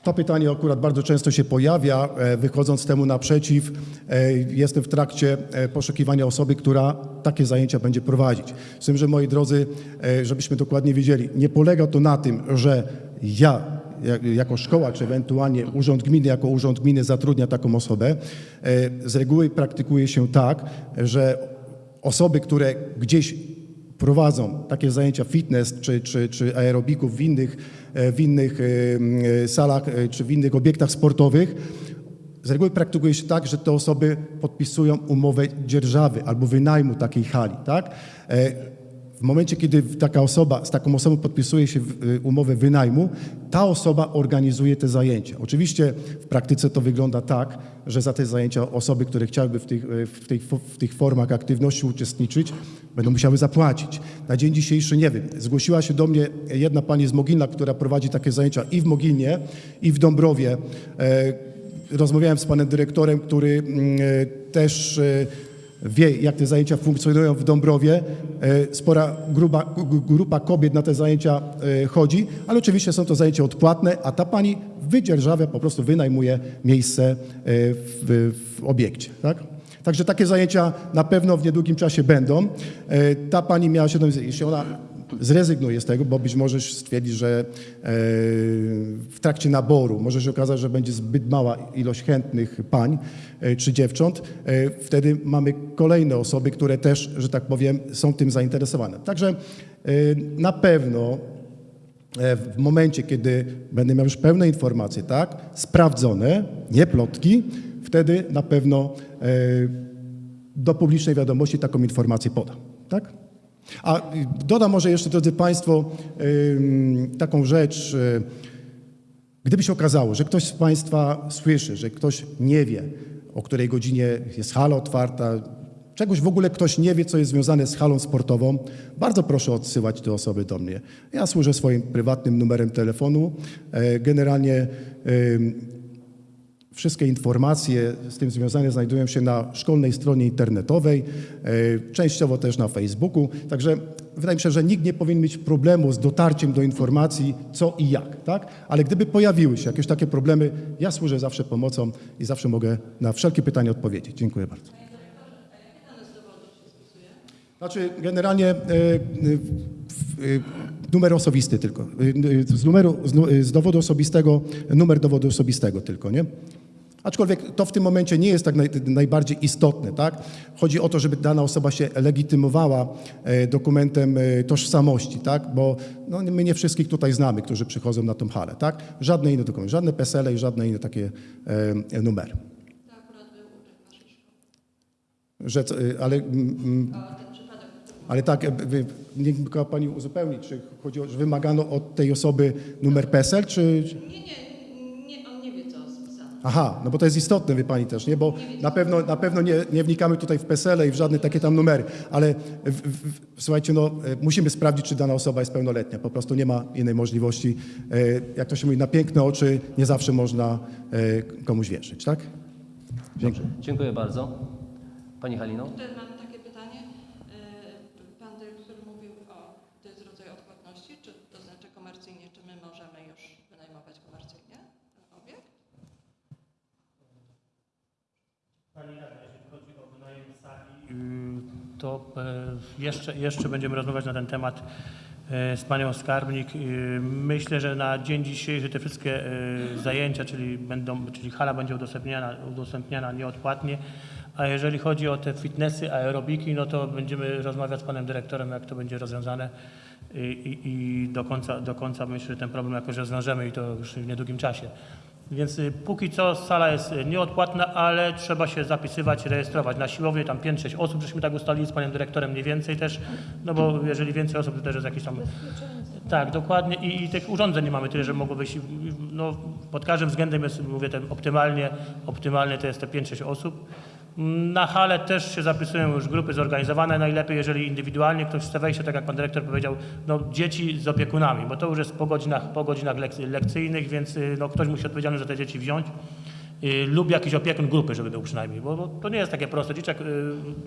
to pytanie akurat bardzo często się pojawia. E, Wychodząc temu naprzeciw, e, jestem w trakcie e, poszukiwania osoby, która takie zajęcia będzie prowadzić. Z tym, że moi drodzy, żebyśmy dokładnie wiedzieli, nie polega to na tym, że ja jak- jako szkoła, czy ewentualnie urząd gminy, jako urząd gminy zatrudnia taką osobę. Z reguły praktykuje się tak, że osoby, które gdzieś prowadzą takie zajęcia fitness czy, czy, czy aerobików w innych, e, w innych e, m, salach e, czy w innych obiektach sportowych, z reguły praktykuje się tak, że te osoby podpisują umowę dzierżawy albo wynajmu takiej hali. Tak? E, W momencie, kiedy taka osoba, z taką osobą podpisuje się umowę wynajmu, ta osoba organizuje te zajęcia. Oczywiście w praktyce to wygląda tak, że za te zajęcia osoby, które chciałyby w tych, w tych, w tych formach aktywności uczestniczyć, będą musiały zapłacić. Na dzień dzisiejszy nie wiem. Zgłosiła się do mnie jedna pani z Mogilna, która prowadzi takie zajęcia i w Mogilnie, i w Dąbrowie. E, Rozmawiałem z panem dyrektorem, który mm, e, też e, wie, jak te zajęcia funkcjonują w Dąbrowie. Spora grupa, g- grupa kobiet na te zajęcia chodzi, ale oczywiście są to zajęcia odpłatne, a ta pani wydzierżawia, po prostu wynajmuje miejsce w, w obiekcie. Tak? Także takie zajęcia na pewno w niedługim czasie będą. E, Ta pani miała świadomość, jeśli ona zrezygnuje z tego, bo być może stwierdzi, że e, w trakcie naboru może się okazać, że będzie zbyt mała ilość chętnych pań e, czy dziewcząt. Wtedy mamy kolejne osoby, które też, że tak powiem, są tym zainteresowane. Także na pewno w momencie, kiedy będę miał już pełne informacje, tak, sprawdzone, nie plotki, wtedy na pewno e, do publicznej wiadomości taką informację podam. Tak? A dodam może jeszcze, drodzy Państwo, taką rzecz. Gdyby się okazało, że ktoś z Państwa słyszy, że ktoś nie wie, o której godzinie jest hala otwarta, czegoś w ogóle ktoś nie wie, co jest związane z halą sportową, bardzo proszę odsyłać te osoby do mnie. Ja służę swoim prywatnym numerem telefonu. E, Generalnie Wszystkie informacje z tym związane znajdują się na szkolnej stronie internetowej, e, częściowo też na Facebooku. Także wydaje mi się, że nikt nie powinien mieć problemu z dotarciem do informacji co i jak. Tak? Ale gdyby pojawiły się jakieś takie problemy, ja służę zawsze pomocą i zawsze mogę na wszelkie pytania odpowiedzieć. Dziękuję bardzo. Znaczy, generalnie e, e, numer osobisty tylko. Z, numeru, z, nu- z dowodu osobistego, numer dowodu osobistego tylko, nie? Aczkolwiek to w tym momencie nie jest tak naj, najbardziej istotne, tak? Chodzi o to, żeby dana osoba się legitymowała e, dokumentem e, tożsamości, tak? Bo no, my nie wszystkich tutaj znamy, którzy przychodzą na tą halę, tak? Żadne inne dokumenty, żadne PESEL i żadne inne takie e, numery. Że, e, ale mm, mm, Ale tak, niech mogła Pani uzupełnić, czy chodzi o, że wymagano od tej osoby numer PESEL, czy- nie, nie, nie, on nie wie, co spisano. Aha, no bo to jest istotne, wie Pani też, nie? Bo na pewno, na pewno nie, nie wnikamy tutaj w PESEL i w żadne takie tam numery, ale w, w, w, słuchajcie, no e, musimy sprawdzić, czy dana osoba jest pełnoletnia. Po prostu nie ma innej możliwości. E, Jak to się mówi, na piękne oczy nie zawsze można e, komuś wierzyć, tak? Dziękuję. dziękuję bardzo. Pani Halino? Tutaj mam takie pytanie. E, Pan dyrektor mówił o, to jest rodzaj odpłatności, czy to znaczy komercyjnie, czy my możemy już wynajmować komercyjnie ten obiekt? Chodzi o sali, y, to e, jeszcze, jeszcze będziemy rozmawiać na ten temat e, z panią skarbnik. Y, Myślę, że na dzień dzisiejszy te wszystkie e, zajęcia, czyli, będą, czyli hala będzie udostępniana, udostępniana nieodpłatnie, a jeżeli chodzi o te fitnessy, aerobiki, no to będziemy rozmawiać z panem dyrektorem, jak to będzie rozwiązane i, i, i do, końca, do końca myślę, że ten problem jakoś rozwiążemy i to już w niedługim czasie. Więc y, póki co sala jest y, nieodpłatna, ale trzeba się zapisywać, rejestrować. Na siłowni tam 5-6 osób, żeśmy tak ustalili z panem dyrektorem mniej więcej też, no bo jeżeli więcej osób, to też jest jakiś tam... Tak, dokładnie I, i tych urządzeń nie mamy tyle, że mogło być, no pod każdym względem jest, mówię, ten optymalnie, optymalnie to jest te 5-6 osób. Na hale też się zapisują już grupy zorganizowane, najlepiej jeżeli indywidualnie ktoś chce wejść, tak jak pan dyrektor powiedział, no dzieci z opiekunami, bo to już jest po godzinach, po godzinach lek- lekcyjnych, więc y, no, ktoś musi odpowiedzialny za te dzieci wziąć. Y, lub jakiś opiekun grupy, żeby był przynajmniej, bo, bo to nie jest takie proste. Dzieciak, y,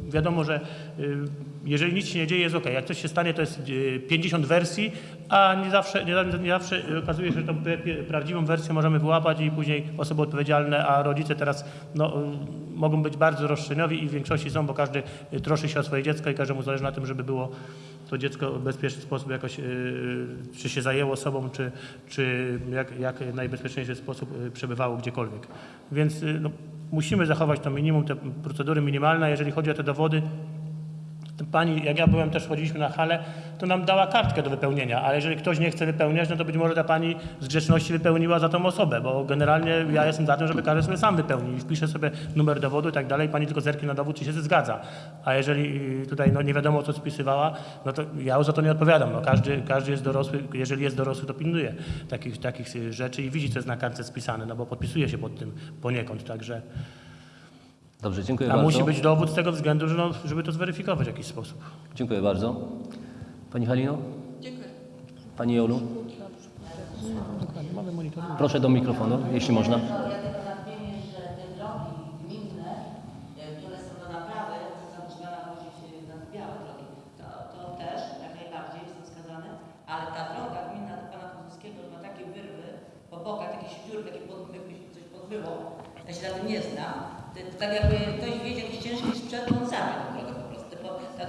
wiadomo, że y, jeżeli nic się nie dzieje, jest ok. Jak coś się stanie, to jest y, 50 wersji, a nie zawsze, nie, nie zawsze okazuje się, że tą prawdziwą wersję możemy wyłapać i później osoby odpowiedzialne, a rodzice teraz no, y, mogą być bardzo roszczeniowi i w większości są, bo każdy y, troszczy się o swoje dziecko i każdemu zależy na tym, żeby było to dziecko w bezpieczny sposób jakoś, y, czy się zajęło sobą, czy, czy jak, jak najbezpieczniejszy sposób y, przebywało gdziekolwiek. Więc y, no, musimy zachować to minimum, te procedury minimalne. Jeżeli chodzi o te dowody, pani, jak ja byłem, też chodziliśmy na halę, to nam dała kartkę do wypełnienia, ale jeżeli ktoś nie chce wypełniać, no to być może ta pani z grzeczności wypełniła za tą osobę, bo generalnie ja jestem za tym, żeby każdy sobie sam wypełnił i wpisze sobie numer dowodu i tak dalej, pani tylko zerknie na dowód, czy się zgadza. A jeżeli y, tutaj no, nie wiadomo, co spisywała, no to ja już za to nie odpowiadam. No, każdy, każdy jest dorosły, jeżeli jest dorosły, to pilnuje takich, takich y, rzeczy i widzi, co jest na kartce spisane, no bo podpisuje się pod tym poniekąd, także... Dobrze, dziękuję A bardzo. musi być dowód z tego względu, że no, żeby to zweryfikować w jakiś sposób. Dziękuję bardzo. Pani Halino? Dziękuję. Pani Jolu? Proszę do mikrofonu, jeśli można. Ja tylko nadmienię, że te drogi gminne, e, które są do naprawy, to zaczynają chodzić na białe drogi. To, to też jak najbardziej są wskazane, ale ta droga gminna do pana Kozłowskiego ma takie wyrwy po bokach, jakieś dziury, takie pod, jakby się coś podbyło. Ja się na tym nie znam. To, to tak jakby ktoś wiedzie jakiś ciężki sprzęt, to on zabie tą drogę po prostu. Bo ta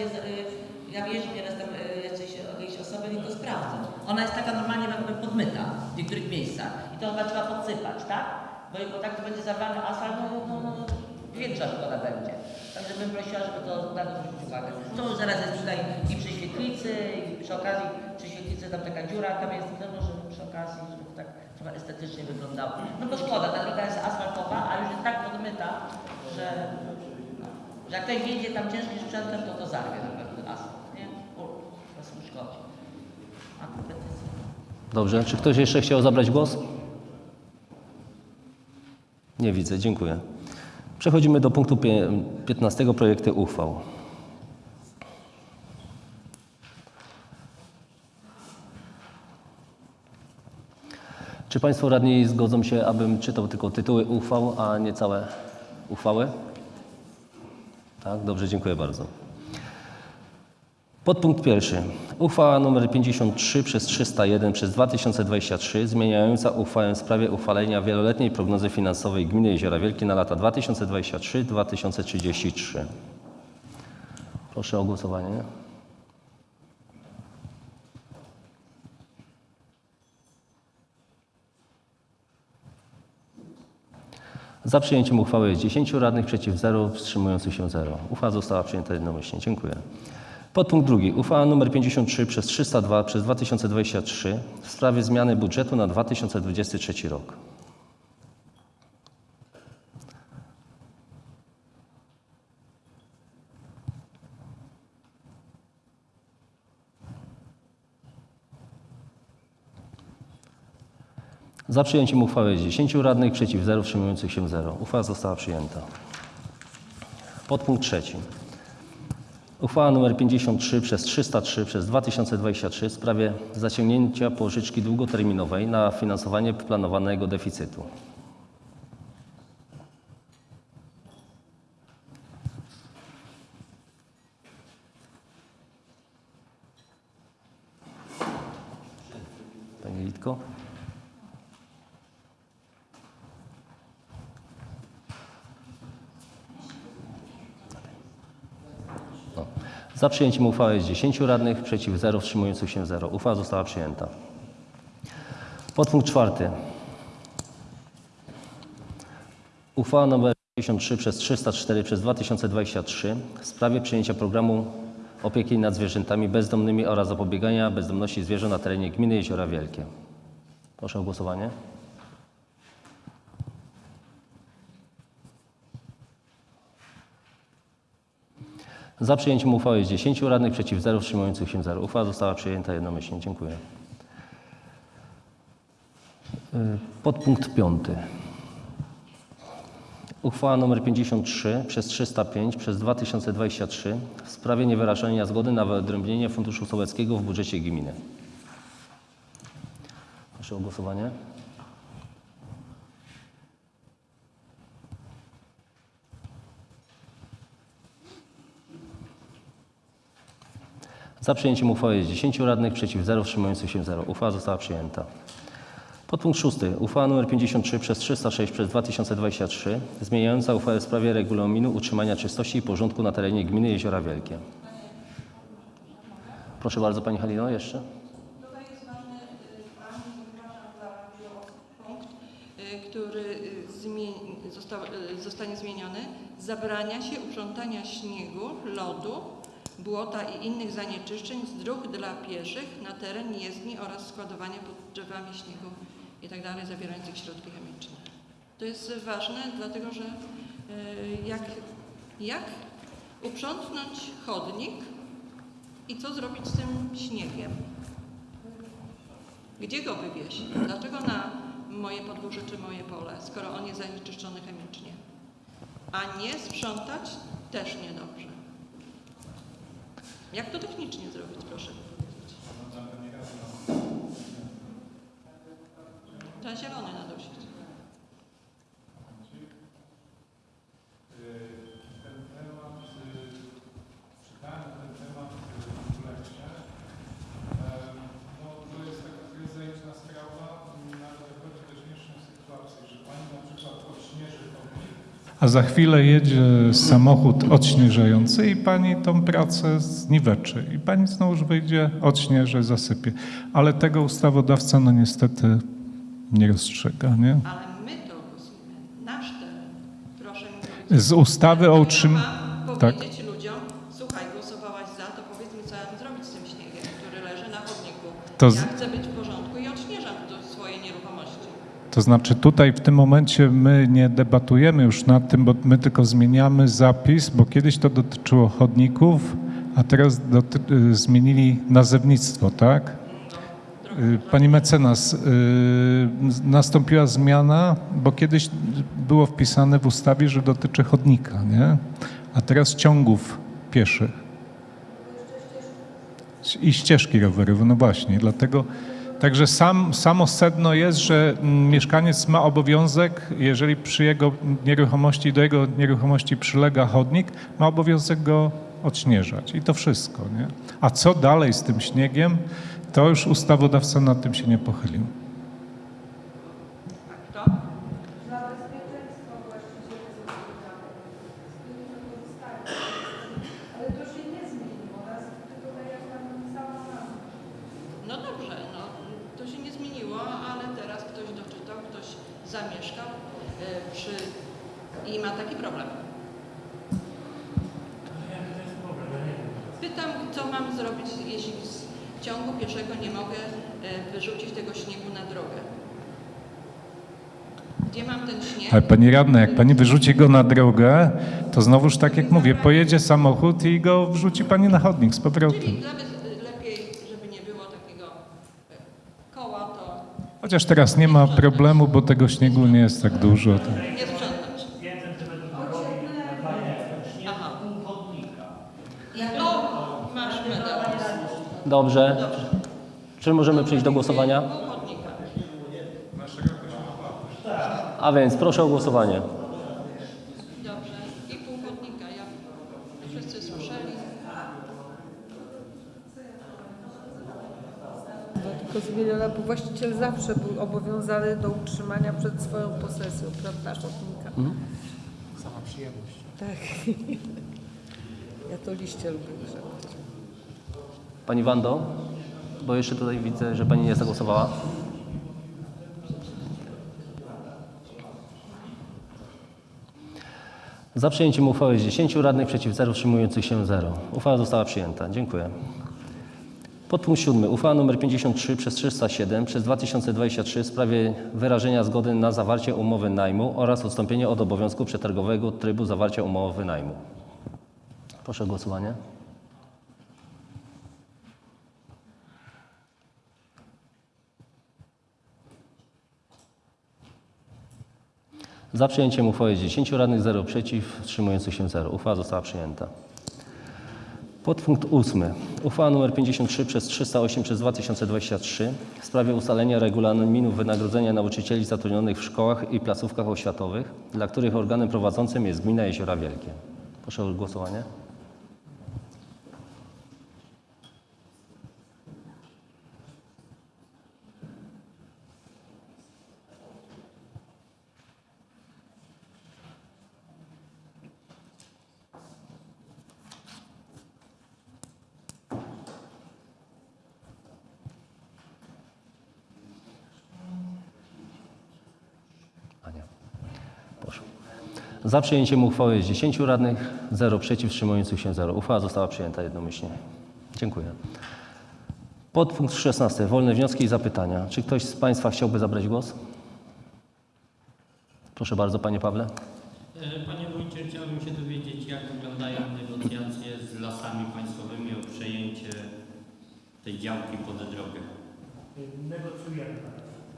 będzie, z, y, ja jeżdżę nieraz tam y, jacyś, jakieś osoby i to sprawdzą. Ona jest taka normalnie jakby podmyta w niektórych miejscach i to chyba trzeba podsypać, tak? Bo, bo tak to będzie zawalany asfalt, no, no, no, większa szkoda będzie. Także bym prosiła, żeby to na to zwrócić uwagę. To zaraz jest tutaj i przy świetlicy, i przy okazji przy świetlicy tam taka dziura, tam jest, no może przy okazji, żeby tak trochę estetycznie wyglądało. No bo szkoda, ta droga jest asfaltowa, a już jest tak podmyta, że jak ktoś jedzie tam ciężkim sprzętem, to to zarwie na pewno asfalt, nie? Bo po prostu szkodzi. A kompetencje. Dobrze, czy ktoś jeszcze chciał zabrać głos? Nie widzę, dziękuję. Przechodzimy do punktu pie- 15 projekty uchwał. Czy Państwo radni zgodzą się, abym czytał tylko tytuły uchwał, a nie całe uchwały? Tak, dobrze, dziękuję bardzo. Podpunkt pierwszy. Uchwała nr 53 przez 301 przez 2023 zmieniająca uchwałę w sprawie uchwalenia wieloletniej prognozy finansowej Gminy Jeziora Wielkie na lata 2023-2033. Proszę o głosowanie. Za przyjęciem uchwały jest 10 radnych, przeciw 0, wstrzymujących się 0. Uchwała została przyjęta jednomyślnie. Dziękuję. Podpunkt drugi. Uchwała nr 53 przez 302 przez 2023 w sprawie zmiany budżetu na 2023 rok. Za przyjęciem uchwały jest 10 radnych, przeciw 0, wstrzymujących się 0. Uchwała została przyjęta. Podpunkt trzeci. Uchwała nr 53 przez 303 przez 2023 w sprawie zaciągnięcia pożyczki długoterminowej na finansowanie planowanego deficytu. Pani Litko? Za przyjęciem uchwały jest 10 radnych, przeciw 0, wstrzymujących się 0. Uchwała została przyjęta. Podpunkt czwarty. Uchwała nr 53 przez 304 przez 2023 w sprawie przyjęcia programu opieki nad zwierzętami bezdomnymi oraz zapobiegania bezdomności zwierząt na terenie gminy Jeziora Wielkie. Proszę o głosowanie. Za przyjęciem uchwały jest 10 radnych, przeciw 0, wstrzymujących się 0. Uchwała została przyjęta jednomyślnie. Dziękuję. Y, Podpunkt 5. Uchwała nr 53 przez 305 przez 2023 w sprawie niewyrażenia zgody na wyodrębnienie Funduszu Sołeckiego w budżecie gminy. Proszę o głosowanie. Za przyjęciem uchwały jest 10 radnych, przeciw 0, wstrzymujących się 0. Uchwała została przyjęta. Podpunkt 6. Uchwała nr 53 przez 306 przez 2023 zmieniająca uchwałę w sprawie regulaminu utrzymania czystości i porządku na terenie gminy Jeziora Wielkie. Proszę bardzo Pani Halino jeszcze. Tutaj jest ważny, y, punkt, y, który y, został, zostanie zmieniony. Zabrania się uprzątania śniegu, lodu, błota i innych zanieczyszczeń z dróg dla pieszych na teren jezdni oraz składowania pod drzewami śniegu itd. zawierających środki chemiczne. To jest ważne, dlatego że y, jak, jak uprzątnąć chodnik i co zrobić z tym śniegiem? Gdzie go wywieźć? Dlaczego na moje podwórze czy moje pole, skoro on jest zanieczyszczony chemicznie? A nie sprzątać też niedobrze. Jak to technicznie zrobić, proszę powiedzieć? Trzeba zielony nadusić. ten temat, y, czytałem ten temat y, w lekcie. Em, No, to jest taka to jest zajęczna sprawa, m, ale dochodzi do śmiesznej sytuacji, że pani na przykład odśnieży chodnik, A za chwilę jedzie samochód odśnieżający i pani tą pracę zniweczy. I pani znowuż wyjdzie, odśnieży, zasypie. Ale tego ustawodawca no niestety nie rozstrzyga, nie? Ale my to głosujemy. Nasz teren. Proszę mi. Z ustawy o utrzym... Mam Tak. powiedzieć ludziom, słuchaj, głosowałaś za, to powiedz mi, co ja mam zrobić z tym śniegiem, który leży na chodniku. To z- Ja chcę być w porządku i odśnieżam do swojej nieruchomości. To znaczy tutaj w tym momencie my nie debatujemy już nad tym, bo my tylko zmieniamy zapis, bo kiedyś to dotyczyło chodników, a teraz y, zmienili nazewnictwo, tak? Y, Pani mecenas, y, nastąpiła zmiana, bo kiedyś było wpisane w ustawie, że dotyczy chodnika, nie? A teraz ciągów pieszych. I ścieżki rowerowe, no właśnie, dlatego. Także sam, samo sedno jest, że mm, mieszkaniec ma obowiązek, jeżeli przy jego nieruchomości, do jego nieruchomości przylega chodnik, ma obowiązek go odśnieżać. I to wszystko, nie? A co dalej z tym śniegiem, to już ustawodawca nad tym się nie pochylił. Kto? No dobrze, no to się nie zmieniło, ale teraz ktoś doczytał, ktoś zamieszkał y, przy i ma taki problem. Pytam, co mam zrobić, jeśli w ciągu pieszego nie mogę y, wyrzucić tego śniegu na drogę. Gdzie mam ten śnieg? Ale pani radna, jak pani wyrzuci go na drogę, to znowuż tak jak mówię, pojedzie samochód i go wrzuci pani na chodnik z powrotem. Czyli nawet lepiej, żeby nie było takiego koła, to Chociaż teraz nie ma problemu, bo tego śniegu nie jest tak dużo. Nie sprzątać. Dobrze. Czy możemy przejść do głosowania? Pół chodnika. A więc proszę o głosowanie. Dobrze. I pół chodnika. Ja wszyscy słyszeli. Tylko zmieniona, bo właściciel zawsze był obowiązany do utrzymania przed swoją posesją, prawda, szatnika. Sama przyjemność. Tak. Ja to liście lubię grzebać. Pani Wando, bo jeszcze tutaj widzę, że Pani nie zagłosowała. Za przyjęciem uchwały jest 10 radnych, przeciw 0, wstrzymujących się 0. Uchwała została przyjęta. Dziękuję. Podpunkt 7. Uchwała nr 53 przez 307 przez 2023 w sprawie wyrażenia zgody na zawarcie umowy najmu oraz odstąpienia od obowiązku przetargowego trybu zawarcia umowy najmu. Proszę o głosowanie. Za przyjęciem uchwały jest 10 radnych, 0 przeciw, wstrzymujących się 0. Uchwała została przyjęta. Podpunkt 8. Uchwała nr 53 przez 308 przez 2023 w sprawie ustalenia regulaminu wynagrodzenia nauczycieli zatrudnionych w szkołach i placówkach oświatowych, dla których organem prowadzącym jest Gmina Jeziora Wielkie. Proszę o głosowanie. Za przyjęciem uchwały jest 10 radnych, 0 przeciw, wstrzymujących się 0. Uchwała została przyjęta jednomyślnie. Dziękuję. Podpunkt 16. Wolne wnioski i zapytania. Czy ktoś z Państwa chciałby zabrać głos? Proszę bardzo, Panie Pawle. E, Panie Wójcie, chciałbym się dowiedzieć, jak wyglądają negocjacje z lasami państwowymi o przejęcie tej działki pod drogę. Negocjujemy.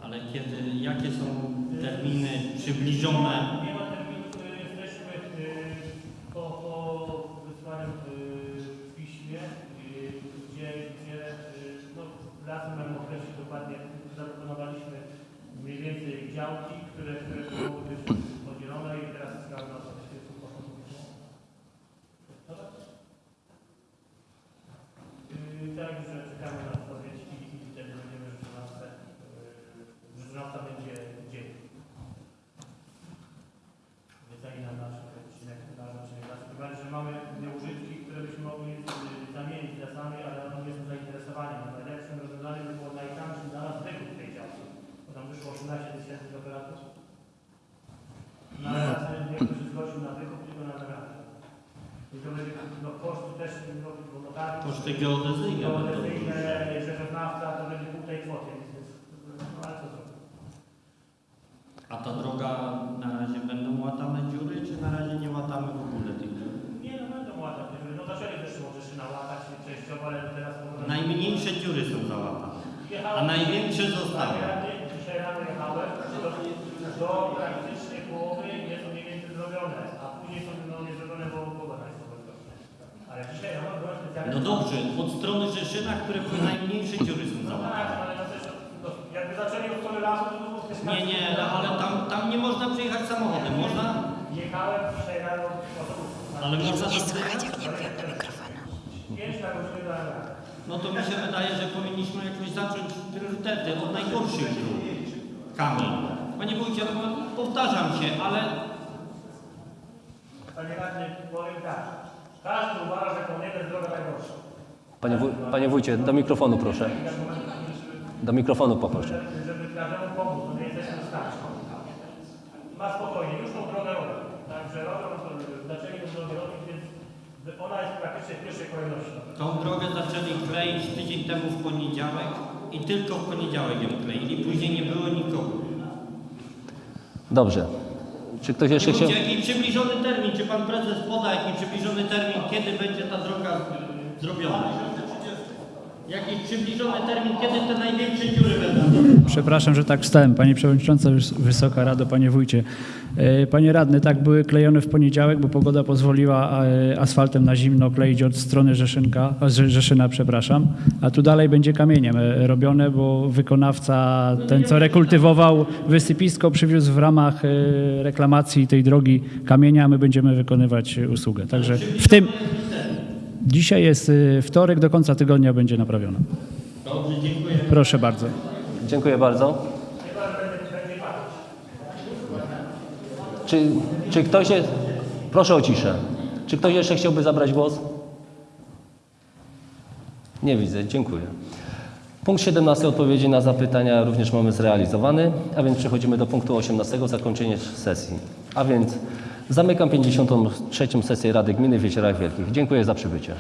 Ale kiedy, jakie są terminy przybliżone? tego priorytety od najgorszych dróg. Kamień. Panie wójcie, no, powtarzam się, ale Panie radny, powiem tak. Każdy uważa, że Kołniego jest droga najgorsza. Panie, wuj, panie Wójcie, do mikrofonu proszę. Do mikrofonu poproszę. Żeby każdemu pomóc, to nie jesteśmy w stanie. Ma spokojnie, już tą drogę robią. Także robią, to zaczęli tę drogę robić, więc ona jest praktycznie w pierwszej kolejności. tą drogę zaczęli kleić tydzień temu w poniedziałek i tylko w poniedziałek ją kleili. Później nie było nikogo. Dobrze. Czy ktoś jeszcze chciał... Jaki przybliżony termin, czy pan prezes poda jaki przybliżony termin, kiedy będzie ta droga zrobiona? Jakiś przybliżony termin, kiedy te największe dziury będą? Przepraszam, że tak wstałem. Pani Przewodnicząca, Wys- Wysoka Rado, Panie Wójcie. E, Panie Radny, tak były klejone w poniedziałek, bo pogoda pozwoliła e, asfaltem na zimno kleić od strony Rzeszynka, Rzeszyna, przepraszam, a tu dalej będzie kamieniem e, robione, bo wykonawca, ten co rekultywował wysypisko, przywiózł w ramach reklamacji tej drogi kamienia, a my będziemy wykonywać usługę. Także w tym... Dzisiaj jest e, wtorek, do końca tygodnia będzie naprawiona. Dobrze, dziękuję. Proszę bardzo. Dziękuję bardzo. Czy, czy ktoś jest... Proszę o ciszę. Czy ktoś jeszcze chciałby zabrać głos? Nie widzę, dziękuję. Punkt 17 odpowiedzi na zapytania również mamy zrealizowany, a więc przechodzimy do punktu 18 zakończenie sesji. A więc zamykam 53. sesję Rady Gminy w Jeziorach Wielkich. Dziękuję za przybycie.